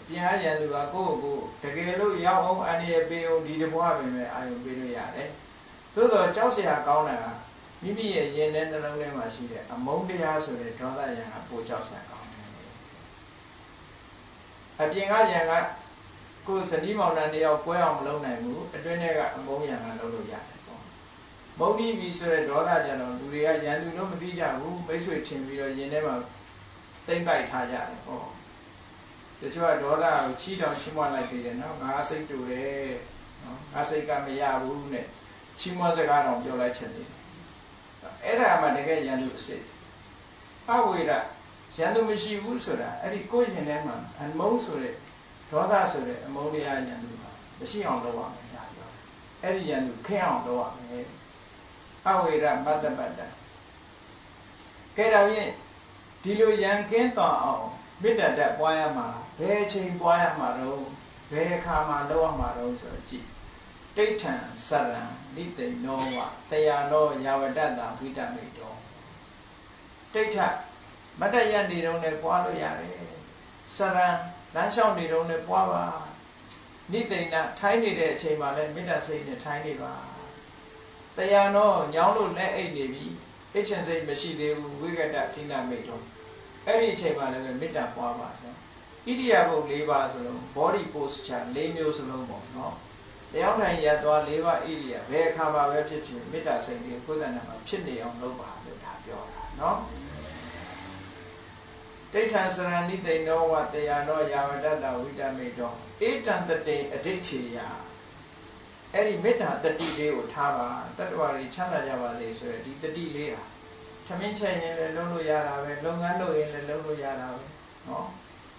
ပြင်ရရန်သူကကိုယ့်ကိုတကယ်လို့ရောက်အောင်အန္တရာယ်ပေးအောင်ဒီတဘွားပဲပဲအာယုံပေးလို့ရတယ်သို့တော့ကြောက်เสียကောင်းတာက မိမိရဲ့ရင်ထဲနှလုံးထဲမှာရှိတဲ့အမုန်းတရားဆိုတဲ့ဒေါသရံကပိုကြောက်စရာကောင်းတယ်။အပြင်ကရံကကိုယ်စနီးမောင်နှံတယောက်ကွဲအောင်မလုပ်နိုင်ဘူးအတွင်းထဲကအမုန်းရံကလုပ်လို့ရတယ်ပေါ့။မုန်းပြီးပြီဆိုတဲ့ဒေါသကြတော့လူတွေကရံသူတို့မသိကြဘူးမိတ်ဆွေထင်ပြီးတော့ရင်ထဲမှာတိမ့်ပိုက်ထားကြတယ်ပေါ့။တချို့ကဒေါသကိုချီတောင်ရှင်းမလိုက်သေးတယ်နော်ငါစိတ်တူတယ်နော်ငါစိတ်ကမရဘူးနဲ့ချီးမွမ်းစကားတော့ပြောလိုက်ချင်တယ် အဲ့ဒါမှတကယ်ရန်သူအစစ်အဝေရရန်သူမရှိဘူးဆိုတာအဲ့ဒီကိုယ်ရင်ထဲမှာအမုန်းဆိုတဲ့ဒေါသဆိုတဲ့အမုန်းတရားရန်သူပါမရှိအောင်လုပ်ရမယ်ညာပြောအဲ့ဒီရန်သူခင်းအောင်လုပ်ရမယ်အဝေရမတ္တပတ္တကဲဒါဖြင့်ဒီလိုရန်ကင်းတော်အောင်မေတ္တာတက်ပွားရမှာဘယ်အချိန်ပွားရမှာတော့ဘယ်အခါမှာလုပ်ရမှာတော့ဆိုတော့ကြည့် တိဋ္ဌံစရံလိသိနောဝတရားနောယာဝတ္တတာဝိတမိတောတိဋ္ဌမတ္တရနေတော့လည်းပွားလို့ရတယ်စရံလမ်းလျှောက်နေတော့လည်းပွားပါနိသိဏထိုင်းနေတဲ့အချိန်မှာလည်းမေတ္တာစိတ်နဲ့ထိုင်းနေပါတရားနောညောင်းလို့လက်အိတ်နေပြီအိတ်ချင်စိတ်မရှိသေးဘူးဝိကတဌိနမိတ်တော့အဲ့ဒီအချိန်မှာလည်းမေတ္တာပွားပါဆိုဣတိယဘုတ်၄ပါးဆိုလုံး body posture ၄မျိုးစလုံးပေါ့နော် တရားထိုင်ရသွား၄ပါးဣရိယာဘယ်အခါမှာပဲဖြစ်ဖြစ်မေတ္တာစိတ်ကိုကိုယ်တဏ္ဍာမှာဖြစ်နေအောင်လုပ်ပါလို့ဒါပြောတာနော်ဒိဋ္ဌံစရဏိသိဏောဝတရားနောယာဝတ္တဝိတမေတောဧတံတတေအဋိဋ္ဌေယအဲ့ဒီမေတ္တာတတိလေးကိုထားပါတတ္တဝါတွေချမ်းသာကြပါစေဆိုရယ်ဒီတတိလေးဟာထမင်းချက်ရင်လည်းလုံးလို့ရတာပဲလုပ်ငန်းလုပ်ရင်လည်းလုပ်လို့ရတာပဲနော်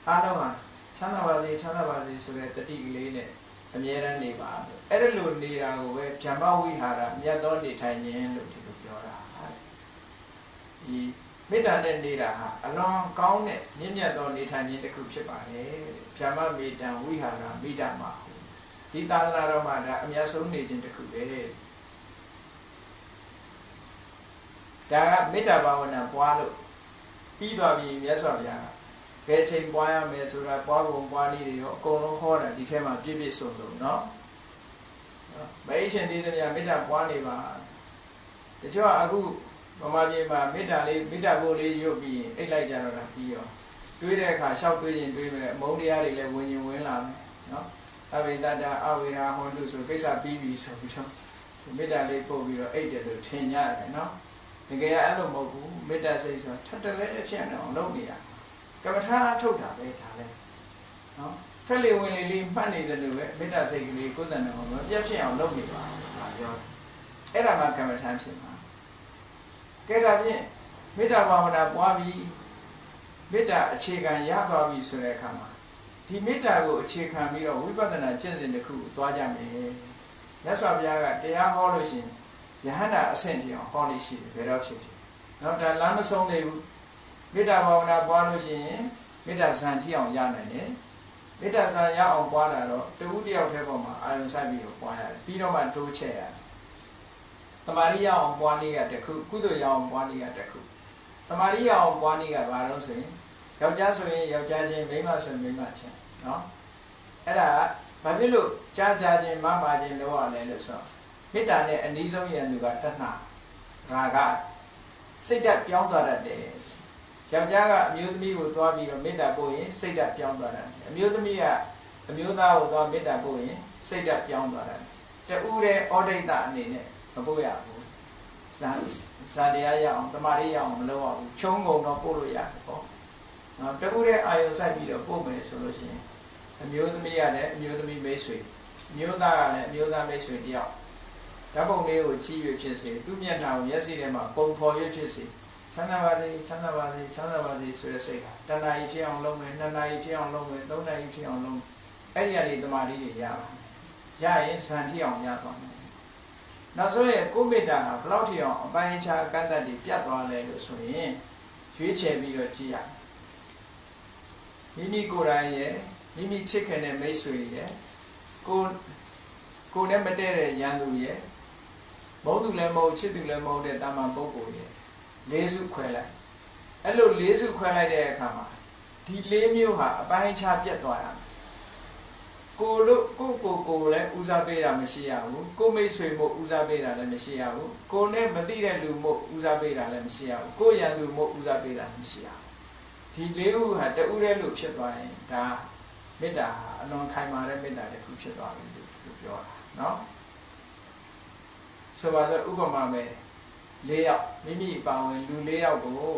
အားလုံးဟာချမ်းသာပါစေချမ်းသာပါစေဆိုတဲ့တတိလေးနဲ့ အမြဲတမ်းနေပါအဲ့ဒါလိုနေတာကိုပဲဗျမ္မဝိဟာရမြတ်သောနေထိုင်ခြင်းလို့ဒီလိုပြောတာဒီမေတ္တာနဲ့နေတာဟာအလွန်ကောင်းတဲ့မြင့်မြတ်သောနေထိုင်ခြင်းတစ်ခုဖြစ်ပါတယ်ဗျမ္မမေတ္တံဝိဟာရမိတ္တမှာဒီသာသနာတော်မှာဒါအများဆုံးနေခြင်းတစ်ခုပဲဒါကမေတ္တာဘာဝနာပွားလို့ပြီးသွားပြီမြတ်စွာဘုရား ဘယ်ချိန်ပွားရမယ်ဆိုတာပွားပုံပွားနည်းတွေရောအကုန်လုံးဟောတာဒီထဲမှာပြည့်ပြည့်စုံစုံเนาะမေရှင်သေးသည်များမေတ္တာပွားနေပါတချို့ကအခုဗမာပြည်မှာမေတ္တာလေးမေတ္တာကိုလေးရုပ်ပြီးရင်အိတ်လိုက်ကြတော့တာပြီးရောတွေးတဲ့အခါလျှောက်တွေးရင်တွေးမယ်အမုန်းတရားတွေလည်းဝင်ရင်ဝင်လာမယ်เนาะအဝိတတအဝိရာဟောတုဆိုကိစ္စပြီးပြီဆိုပြီးတော့မေတ္တာလေးပို့ပြီးတော့အိတ်တယ်လို့ထင်ကြတယ်เนาะတကယ်အဲ့လိုမဟုတ်ဘူးမေတ္တာစိတ်ဆိုတာထပ်တလဲအဖြစ်အောင်လုပ်နေရ ကမ္မထာအထုတ်တာပဲဒါလဲနော်ထက်လေဝင်လေလေးမှတ်နေတယ်လို့ပဲမေတ္တာစိတ်ကလေးကိုယ်တန်တယ်ဟောမပြတ်ဖြစ်အောင်လုပ်နေပါဒါပြောအဲ့ဒါမှကမ္မထာဖြစ်မှာကဲဒါဖြင့်မေတ္တာဘာဝနာပွားပြီးမေတ္တာအခြေခံရသွားပြီဆိုတဲ့အခါမှာဒီမေတ္တာကိုအခြေခံပြီးတော့ဝိပဿနာကျင့်စဉ်တစ်ခုသွားကြမယ်မြတ်စွာဘုရားကတရားဟောလို့ရှိရင်ယဟန္တာအဆင့်ထိအောင်ဟောလို့ရှိတယ်ဘယ်တော့ဖြစ်ဖြစ်တော့ဒါလမ်းမဆုံးသေးဘူး မေတ္တာဘာဝနာပွားလို့ရှိရင်မေတ္တာဇံထိအောင်ရနိုင်တယ်မေတ္တာဇံရအောင်ပွားတာတော့တဝူတယောက်တည်းပေါ်မှာအာရုံစိုက်ပြီးတော့ပွားရတယ်ပြီးတော့မှတိုးချက်ရတယ်တမာရိယအောင်ပွားနည်းကတခုကုသိုလ်ရအောင်ပွားနည်းကတခုတမာရိယအောင်ပွားနည်းကဘာလို့ဆိုရင်ယောက်ျားဆိုရင်ယောက်ျားချင်းမိန်းမဆိုရင်မိန်းမချင်းနော်အဲ့ဒါဘာဖြစ်လို့ကြားကြားချင်းမမချင်းလို့ရလဲလို့ဆိုတော့မေတ္တာနဲ့အနည်းဆုံးရန်သူကတဏှာရာဂစိတ်ဓာတ်ပြောင်းသွားတတ်တယ် ယောက်ျားကအမျိုးသမီးကိုသွားပြီးတော့မေတ္တာပို့ရင်စိတ်ဓာတ်ပြောင်းသွားတယ်အမျိုးသမီးကအမျိုးသားကိုသွားမေတ္တာပို့ရင်စိတ်ဓာတ်ပြောင်းသွားတယ်တူတဲ့ဩဒိတ်တအနေနဲ့မပို့ရဘူးဇာဇာတရားရအောင်တမာရီရအောင်မလုပ်ရဘူးချုံငုံတော့ပို့လို့ရတယ်ပေါ့နော်တူတဲ့အာယုစိုက်ပြီးတော့ပို့မယ်ဆိုလို့ရှိရင်အမျိုးသမီးကလည်းအမျိုးသမီးမိတ်ဆွေအမျိုးသားကလည်းအမျိုးသားမိတ်ဆွေတယောက်ဓာတ်ပုံလေးကိုကြည့်ရဖြစ်စေသူ့မျက်နှာကိုမျက်စိထဲမှာပုံဖော်ရဖြစ်စေ ချမ်းသာပါစေချမ်းသာပါစေချမ်းသာပါစေဆိုတဲ့စိတ်ကတဏှာကြီးဖြစ်အောင်လုပ်မယ်နှစ်နာရီဖြစ်အောင်လုပ်မယ်သုံးနာရီဖြစ်အောင်လုပ်အဲ့ဒီကနေတမာတိတွေရပါရရင်ဇန်ထိအောင်ရသွားမယ်နောက်ဆုံးရဲ့ကိုမေတ္တာကဘလောက်ထိအောင်အပိုင်းခြားကန့်တတ်တွေပြတ်သွားလဲလို့ဆိုရင်ရွေးချယ်ပြီးတော့ကြည့်ရမိမိကိုယ်တိုင်ရဲ့မိမိချစ်ခင်တဲ့မိတ်ဆွေရဲ့ကိုကိုနဲ့မတည့်တဲ့ရန်သူရဲ့မုန်းသူလည်းမဟုတ်ချစ်သူလည်းမဟုတ်တဲ့တာမန်ပုဂ္ဂိုလ်ရဲ့ လေးစုခွဲလိုက်အဲ့လိုလေးစုခွဲလိုက်တဲ့အခါမှာဒီလေးမျိုးဟာအပိုင်းခြားပြတ်သွားရမယ်ကိုလို့ကိုကိုကိုလည်းဦးစားပေးတာမရှိရဘူးကိုမိတ်ဆွေမို့ဦးစားပေးတာလည်းမရှိရဘူးကိုနဲ့မသိတဲ့လူမို့ဦးစားပေးတာလည်းမရှိရဘူးကိုရန်သူမို့ဦးစားပေးတာလည်းမရှိရဘူးဒီလေးခုဟာတဦးတည်းလို့ဖြစ်သွားရင်ဒါမေတ္တာဟာအလွန်ခိုင်မာတဲ့မေတ္တာတစ်ခုဖြစ်သွားပြီလို့ပြောတာเนาะဆိုပါတော့ဥပမာပဲ ၄ယောက်မိမိပါဝင်လူ၄ယောက်ကို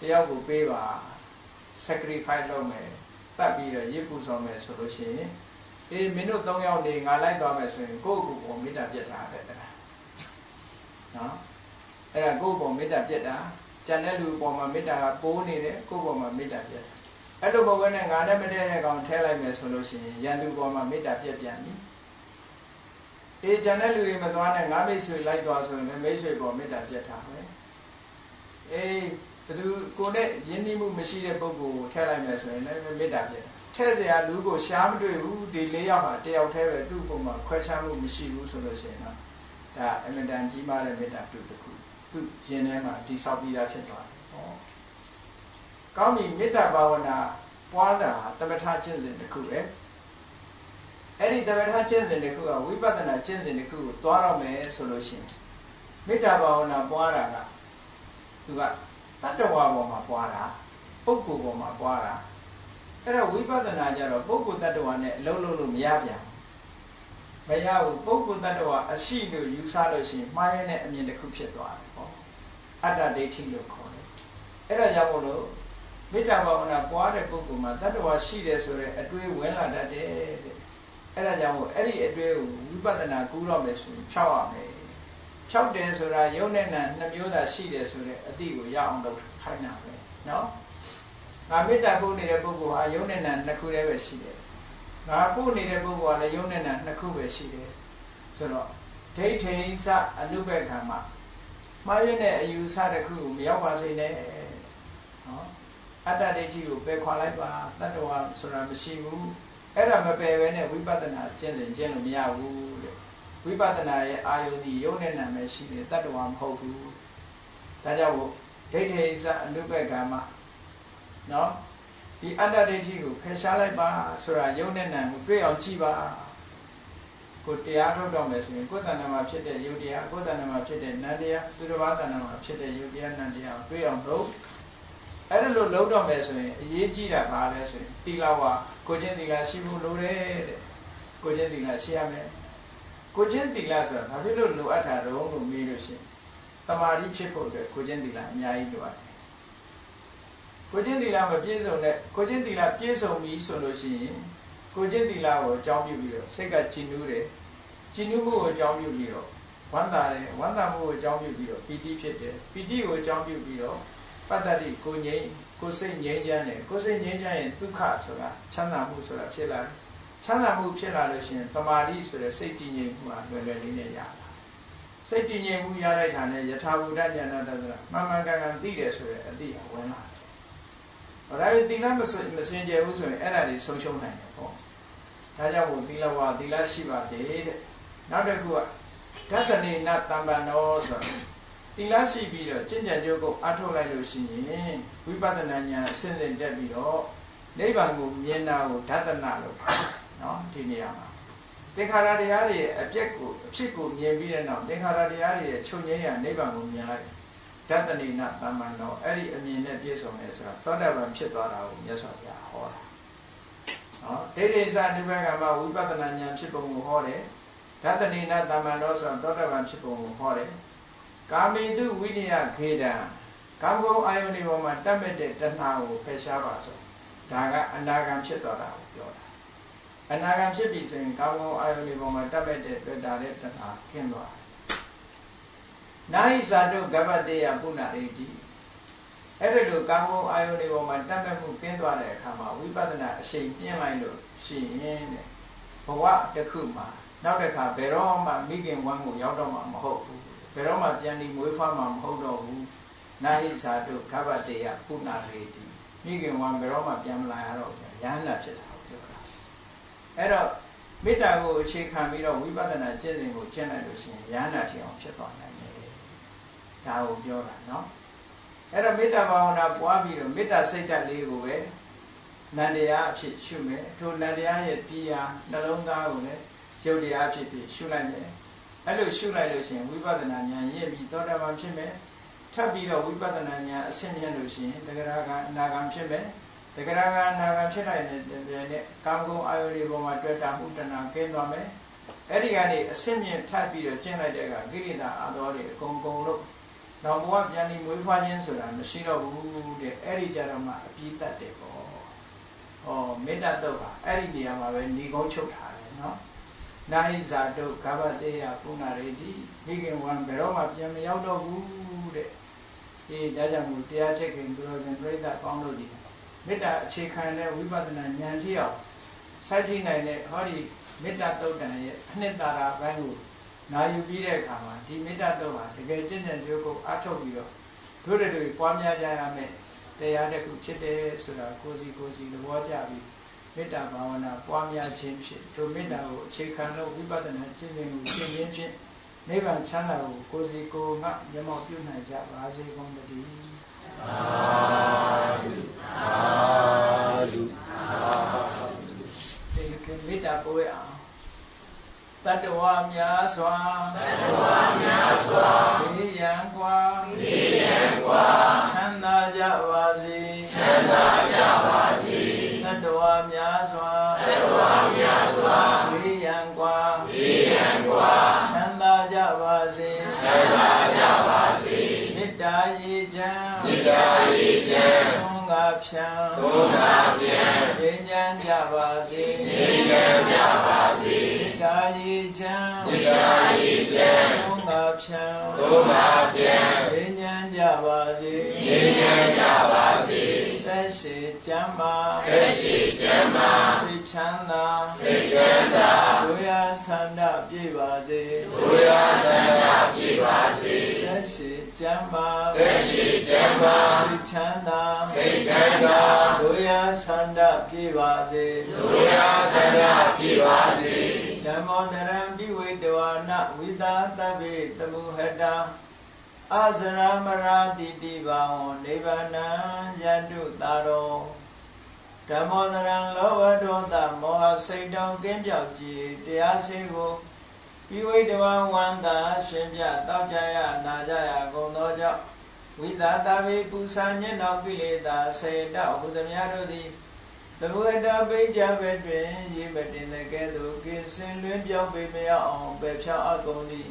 တယောက်ကိုပေးပါ sacrifice လုပ်မယ်တတ်ပြီးတော့ရစ်ပူဆောင်မယ်ဆိုလို့ရှိရင်အေးမင်းတို့၃ယောက်နေငါလိုက်သွားမယ်ဆိုရင်ကိုယ့်ကိုယ်ပေါ်မေတ္တာပြတ်တာပဲတဲ့နော်အဲ့ဒါကိုယ့်ပေါ်မေတ္တာပြတ်တာကြံတဲ့လူပေါ်မှာမေတ္တာကပိုးနေတယ်ကိုယ့်ပေါ်မှာမေတ္တာပြတ်တာအဲ့လိုဘဝနဲ့ငါနဲ့မတည့်တဲ့ကောင်ထဲလိုက်မယ်ဆိုလို့ရှိရင်ရန်သူပေါ်မှာမေတ္တာပြတ်ပြန်ပြီ အေးကျန်တဲ့လူတွေမသွားနဲ့ငါမိတ်ဆွေလိုက်သွားဆိုရင်လည်းမိတ်ဆွေပေါ်မေတ္တာပြတ်ထားမယ်အေးဘသူကိုနဲ့ယဉ်ကျေးမှုမရှိတဲ့ပုဂ္ဂိုလ်ကိုထည့်လိုက်မယ်ဆိုရင်လည်းမေတ္တာပြတ်ထည့်เสียလူကိုရှားမတွေ့ဘူးဒီ၄ယောက်ဟာတယောက်တည်းပဲသူ့ပုံမှာခွဲခြားမှုမရှိဘူးဆိုလို့ရှိရင်တော့ဒါအမြဲတမ်းကြီးမားတဲ့မေတ္တာပြုတစ်ခုသူ့ရင်ထဲမှာတိဆောက်ပြီးသားဖြစ်သွားတယ်ဟောကောင်းပြီမေတ္တာဘာဝနာပွားတာသမထကျင့်စဉ်တစ်ခုပဲ အဲ့ဒီသမထကျင့်စဉ်တစ်ခုကဝိပဿနာကျင့်စဉ်တစ်ခုကိုသွားတော့မယ်ဆိုလို့ရှိရင်မေတ္တာဘာဝနာပွားတာကသူကတတ္တဝါပေါ်မှာပွားတာပုဂ္ဂိုလ်ပေါ်မှာပွားတာအဲ့တော့ဝိပဿနာကြတော့ပုဂ္ဂိုလ်တ attva နဲ့အလုံးလုံးလို့မရပြန်မရဘူးပုဂ္ဂိုလ်တ attva အရှိလို့ယူဆလို့ရှိရင်မှားရတဲ့အမြင်တစ်ခုဖြစ်သွားတယ်ပေါ့အတ္တဒိဋ္ဌိလို့ခေါ်တယ်အဲ့ဒါကြောင့်မို့လို့မေတ္တာဘာဝနာပွားတဲ့ပုဂ္ဂိုလ်မှာတ attva ရှိတယ်ဆိုတဲ့အတွေ့ဝင်လာတတ်တယ်တဲ့ အဲ့ဒါကြောင့်မို့အဲ့ဒီအတွေ့ကိုဝိပဿနာကူးတော့မယ်ဆိုရင်ဖြောက်ရမယ်ဖြောက်တယ်ဆိုတာယုံနဲ့နာနှစ်မျိုးသာရှိတယ်ဆိုတဲ့အတိကိုရအောင်လုပ်ခိုင်းတာပဲနော်ငါမေတ္တာပို့နေတဲ့ပုဂ္ဂိုလ်ဟာယုံနဲ့နာနှစ်ခုတည်းပဲရှိတယ်ငါပို့နေတဲ့ပုဂ္ဂိုလ်ကလည်းယုံနဲ့နာနှစ်ခုပဲရှိတယ်ဆိုတော့ဒိဋ္ဌိစအနုဘက္ခံမှာမှားရတဲ့အယူဆတစ်ခုကိုမရောက်ပါစေနဲ့နော်အတ္တဒိဋ္ဌိကိုပယ်ခွာလိုက်ပါတတ္တဝါဆိုတာမရှိဘူး အဲ့ဒါမပယ်ပဲနဲ့ဝိပဿနာကျင့်စဉ်ကျင့်လို့မရဘူးတဲ့ဝိပဿနာရဲ့အာယုန်ဒီယုံနဲ့နာပဲရှိတယ်တတ္တဝါမဟုတ်ဘူးဒါကြောင့်ဒိဋ္ဌိစအနုဘက္ခံမှာနော်ဒီအတ္တဒိဋ္ဌိကိုဖယ်ရှားလိုက်ပါဆိုတာယုံနဲ့နာကိုတွေ့အောင်ကြည့်ပါကိုတရားထုတ်တော့မယ်ဆိုရင်ကိုယ်တဏ္ဍာမှာဖြစ်တဲ့ယုတ်တရားကိုယ်တဏ္ဍာမှာဖြစ်တဲ့နန္တရားသူတစ်ပါးတဏ္ဍာမှာဖြစ်တဲ့ယုတ်တရားနန္တရားတွေ့အောင်လုပ်အဲ့ဒါလို့လုပ်တော့မယ်ဆိုရင်အရေးကြီးတာဘာလဲဆိုရင်သီလဝ ကိုချင်းသီလရှိဖို့လိုတယ်တဲ့ကိုချင်းသီလရှိရမယ်ကိုချင်းသီလဆိုတာဘာဖြစ်လို့လိုအပ်တာတော့လို့မေးလို့ရှိရင်တမာတိဖြစ်ဖို့အတွက်ကိုချင်းသီလအများကြီးလိုအပ်တယ်ကိုချင်းသီလမပြည့်စုံတဲ့ကိုချင်းသီလပြည့်စုံပြီဆိုလို့ရှိရင်ကိုချင်းသီလကိုအကြောင်းပြုပြီးတော့စိတ်ကကြည်နူးတယ်ကြည်နူးမှုကိုအကြောင်းပြုပြီးတော့ဝမ်းသာတယ်ဝမ်းသာမှုကိုအကြောင်းပြုပြီးတော့ပီတိဖြစ်တယ်ပီတိကိုအကြောင်းပြုပြီးတော့ပတ္တတိကိုငြိမ်း ကိုစိတ်ငြိမ်းချမ်းတယ်ကိုစိတ်ငြိမ်းချမ်းရင်ဒုက္ခဆိုတာချမ်းသာမှုဆိုတာဖြစ်လာတယ်ချမ်းသာမှုဖြစ်လာလို့ရှိရင်တမာတိဆိုတဲ့စိတ်တည်ငြိမ်မှုဟာလွယ်လွယ်လေးနဲ့ရတာစိတ်တည်ငြိမ်မှုရလိုက်တာနဲ့ယထာဘူတဉာဏတသရမှန်မှန်ကန်ကန်သိတယ်ဆိုတဲ့အတိအဝင်လာတယ်။ဒါပေမဲ့သီလမစင်ကြယ်ဘူးဆိုရင်အဲ့ဒါတွေဆုံးရှုံးနိုင်တယ်ပေါ့။ဒါကြောင့်မို့သီလဝါသီလရှိပါစေတဲ့။နောက်တစ်ခုကဒသနေနတမ္ပန္နောဆို သီလရှိပြီးတော့ကျင့်ကြံကြိုးကိုအထုတ်လိုက်လို့ရှိရင်ဝိပဿနာဉာဏ်အစဉ်စဉ်တက်ပြီးတော့နိဗ္ဗာန်ကိုမြင်တာကိုဓတနာလို့နော်ဒီနေရာမှာသင်္ခါရတရားတွေရဲ့အပြက်ကိုအဖြစ်ကိုမြင်ပြီးတဲ့နောက်သင်္ခါရတရားတွေရဲ့ချုပ်ငြိမ်းရာနိဗ္ဗာန်ကိုမြင်လိုက်ဓတနေနတမ္ပန္နောအဲ့ဒီအမြင်နဲ့ပြည့်စုံတယ်ဆိုတာသောတာပန်ဖြစ်သွားတာကိုမြတ်စွာဘုရားဟောတာနော်ဒိဋ္ဌိစနိဗ္ဗာန်ကမှာဝိပဿနာဉာဏ်ဖြစ်ပုံကိုဟောတယ်ဓတနေနတမ္ပန္နောဆိုတာသောတာပန်ဖြစ်ပုံကိုဟောတယ် ကာမိတုဝိနည်းခေတံကာမဂုဏ်အာယုန်ဒီပေါ်မှာတတ်မဲ့တဲ့တဏှာကိုဖယ်ရှားပါဆိုဒါကအနာဂံဖြစ်သွားတာကိုပြောတာအနာဂံဖြစ်ပြီဆိုရင်ကာမဂုဏ်အာယုန်ဒီပေါ်မှာတတ်မဲ့တဲ့တွေ့တာတဲ့တဏှာခင်းသွားနာဟိဇာတုကပ္ပတေယပုဏ္ဏရိတိအဲ့ဒါလိုကာမဂုဏ်အာယုန်ဒီပေါ်မှာတတ်မဲ့မှုခင်းသွားတဲ့အခါမှာဝိပဿနာအရှိန်ပြင်းလိုက်လို့ရှိရင်တဲ့ဘဝတစ်ခုမှာနောက်တစ်ခါဘယ်တော့မှမိခင်ဝမ်းကိုရောက်တော့မှာမဟုတ်ဘူး ဘယ်တော့မှပြန်ပြီးမွေးဖွားမှာမဟုတ်တော့ဘူးနာဟိဇာတုကဗ္ဗတေယပုဏ္ဏရေတိမိခင်ဝံဘယ်တော့မှပြန်မလာရတော့ဘူးရဟန္တာဖြစ်တာကိုပြောတာအဲ့တော့မေတ္တာကိုအခြေခံပြီးတော့ဝိပဿနာကျင့်စဉ်ကိုကျင့်လိုက်လို့ရှိရင်ရဟန္တာထင်အောင်ဖြစ်သွားနိုင်တယ်ဒါကိုပြောတာနော်အဲ့တော့မေတ္တာဘာဝနာပွားပြီးတော့မေတ္တာစိတ်ဓာတ်လေးကိုပဲနန္တရားအဖြစ်ရှုမယ်ထိုနန္တရားရဲ့တရားနှလုံးသားကိုလည်းရုပ်တရားအဖြစ်ဖြစ်ရှုလိုက်မယ် အဲ့လိုရှုလိုက်လို့ရှိရင်ဝိပဿနာဉာဏ်ရင့်ပြီးသောတာပန်ဖြစ်မယ်ထပ်ပြီးတော့ဝိပဿနာဉာဏ်အဆင့်မြင့်လို့ရှိရင်တဂရကအနာဂံဖြစ်မယ်တဂရကအနာဂံဖြစ်လိုက်တဲ့တည်းနဲ့ကာမဂုဏ်အာယုတွေပေါ်မှာတွေ့တာမှုတဏကင်းသွားမယ်အဲ့ဒီကနေအဆင့်မြင့်ထပ်ပြီးတော့ကျင့်လိုက်တဲ့အခါကိရိတာအတော်တွေအကုန်ကုန်လို့နောက်ဘဝပြန်ပြီးမွေးဖွားခြင်းဆိုတာမရှိတော့ဘူးတဲ့အဲ့ဒီကြတော့မှအပြည့်တတ်တယ်ပေါ့ဟောမေတ္တာတုတ်ဟာအဲ့ဒီနေရာမှာပဲညီကုန်းချုပ်ထားတယ်နော် နာဟိဇာတုကဗ္ဗတေယပုဏ္ဏရေတိမိခင်ဝံဘယ်တော့မှပြန်မရောက်တော့ဘူးတဲ့အေးဒါကြောင့်မို့တရားချက်ခင်သူတော်စင်ပြိဿပေါင်းလို့ဒီမေတ္တာအခြေခံတဲ့ဝိပဿနာဉာဏ်ထိအောင်စိုက်ထိနိုင်တဲ့ဟောဒီမေတ္တာတုတ်တန်ရဲ့အနှစ်သာရဘိုင်းကိုနာယူပြီးတဲ့အခါမှာဒီမေတ္တာတော့ဟာတကယ်ကျင့်ကြံကြိုးကိုအထောက်ပြီးတော့တို့တွေတွေပွားများကြရမယ်တရားတစ်ခုဖြစ်တယ်ဆိုတာကိုစီကိုစီသဘောကျပြီး မေတ္တာဘာဝနာပွားများခြင်းဖြင့်ထိုမေတ္တာကိုအခြေခံလို့ဝိပဿနာကျင့်စဉ်ကိုကျင့်ခြင်းဖြင့်နိဗ္ဗာန်ချမ်းသာကိုကိုယ်စီကိုယ်ငါမျက်မှောက်ပြုနိုင်ကြပါစေကုန်သတည်းသာဓုသာဓုသာဓုဒီကမေတ္တာပို့ရအောင်တတဝများစွာတတဝများစွာဒီယံကွာဒီယံကွာချမ်းသာကြပါစေချမ်း မ်းမေတ္တာရေချမ်းသုံးငါဖြံသုံးငါဖြံငြိမ်းချမ်းကြပါစေငြိမ်းချမ်းကြပါစေမေတ္တာရေချမ်းမေတ္တာရေချမ်းသုံးငါဖြံသုံးငါဖြံငြိမ်းချမ်းကြပါစေငြိမ်းချမ်းကြပါစေသက်ရှိချမ်းမာသက်ရှိချမ်းမာစိတ်ချမ်းသာစိတ်ချမ်းသာဒုရဆန္ဒပြည့်ပါစေဒုရဆန္ဒပြည့်ပါစေသက်ရှိ ချမ်းမာသက်ရှိချမ်းမာစိတ်ချမ်းသာစိတ်ချမ်းသာဒုရဆန္ဒပြည့်ပါစေဒုရဆန္ဒပြည့်ပါစေဓမ္မောတရံပိဝေတဝနဝိသာတဗ္ဗေတမုဟတအာဇရမရာတိတိဘာဝံနိဗ္ဗာနံယတုတာရောဓမ္မောတရံလောဘဒေါသမောဟစိတ်တောင်ကင်းပြောက်ကြည်တရားစေကို ပိဝိတဝဝန္တာရှင်ပြတောက်ကြရနာကြရကုန်သောကြောင့်ဝိသာတဗေပူဇာညင်တော်ကိလေသာစေတဟုသမျှတို့သည်သဘဝတပိဋ္ဌဘက်တွင်ရေမတင်တဲ့ကဲ့သို့ကင်းစင်လွင်ပြောင်းပေမရအောင်ပယ်ဖြောင်းအကုန်သည်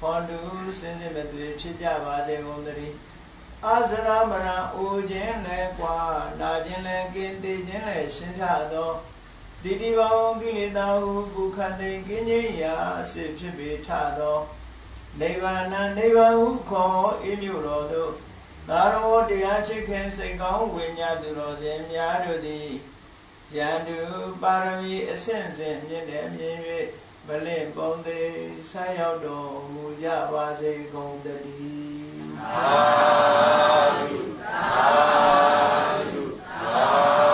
ဟောတုစင်စစ်မသွေဖြစ်ကြပါစေကုန်သတည်းအာဇရမရံအိုခြင်းလဲကွာနာခြင်းလဲကင်းသေးခြင်းလဲရှင်းပြသော ဒိဋ္ဌိဘောကိလေသာဟုပုခတိကိဉ္စိယအစေဖြစ်ပေထသောနိဗ္ဗာန်နိဗ္ဗာန်ဟုခေါ်အမျိုးတော်သို့သာရဝတရားချစ်ခင်စိတ်ကောင်းဝိညာဉ်သူတော်စင်များတို့သည်ယန္တုပါရမီအဆင့်ဆင့်မြင့်တယ်မြင်၍မလင့်ပုံသေးဆက်ရောက်တော်မူကြပါစေကုန်တည်းသာဓုသာဓုသာ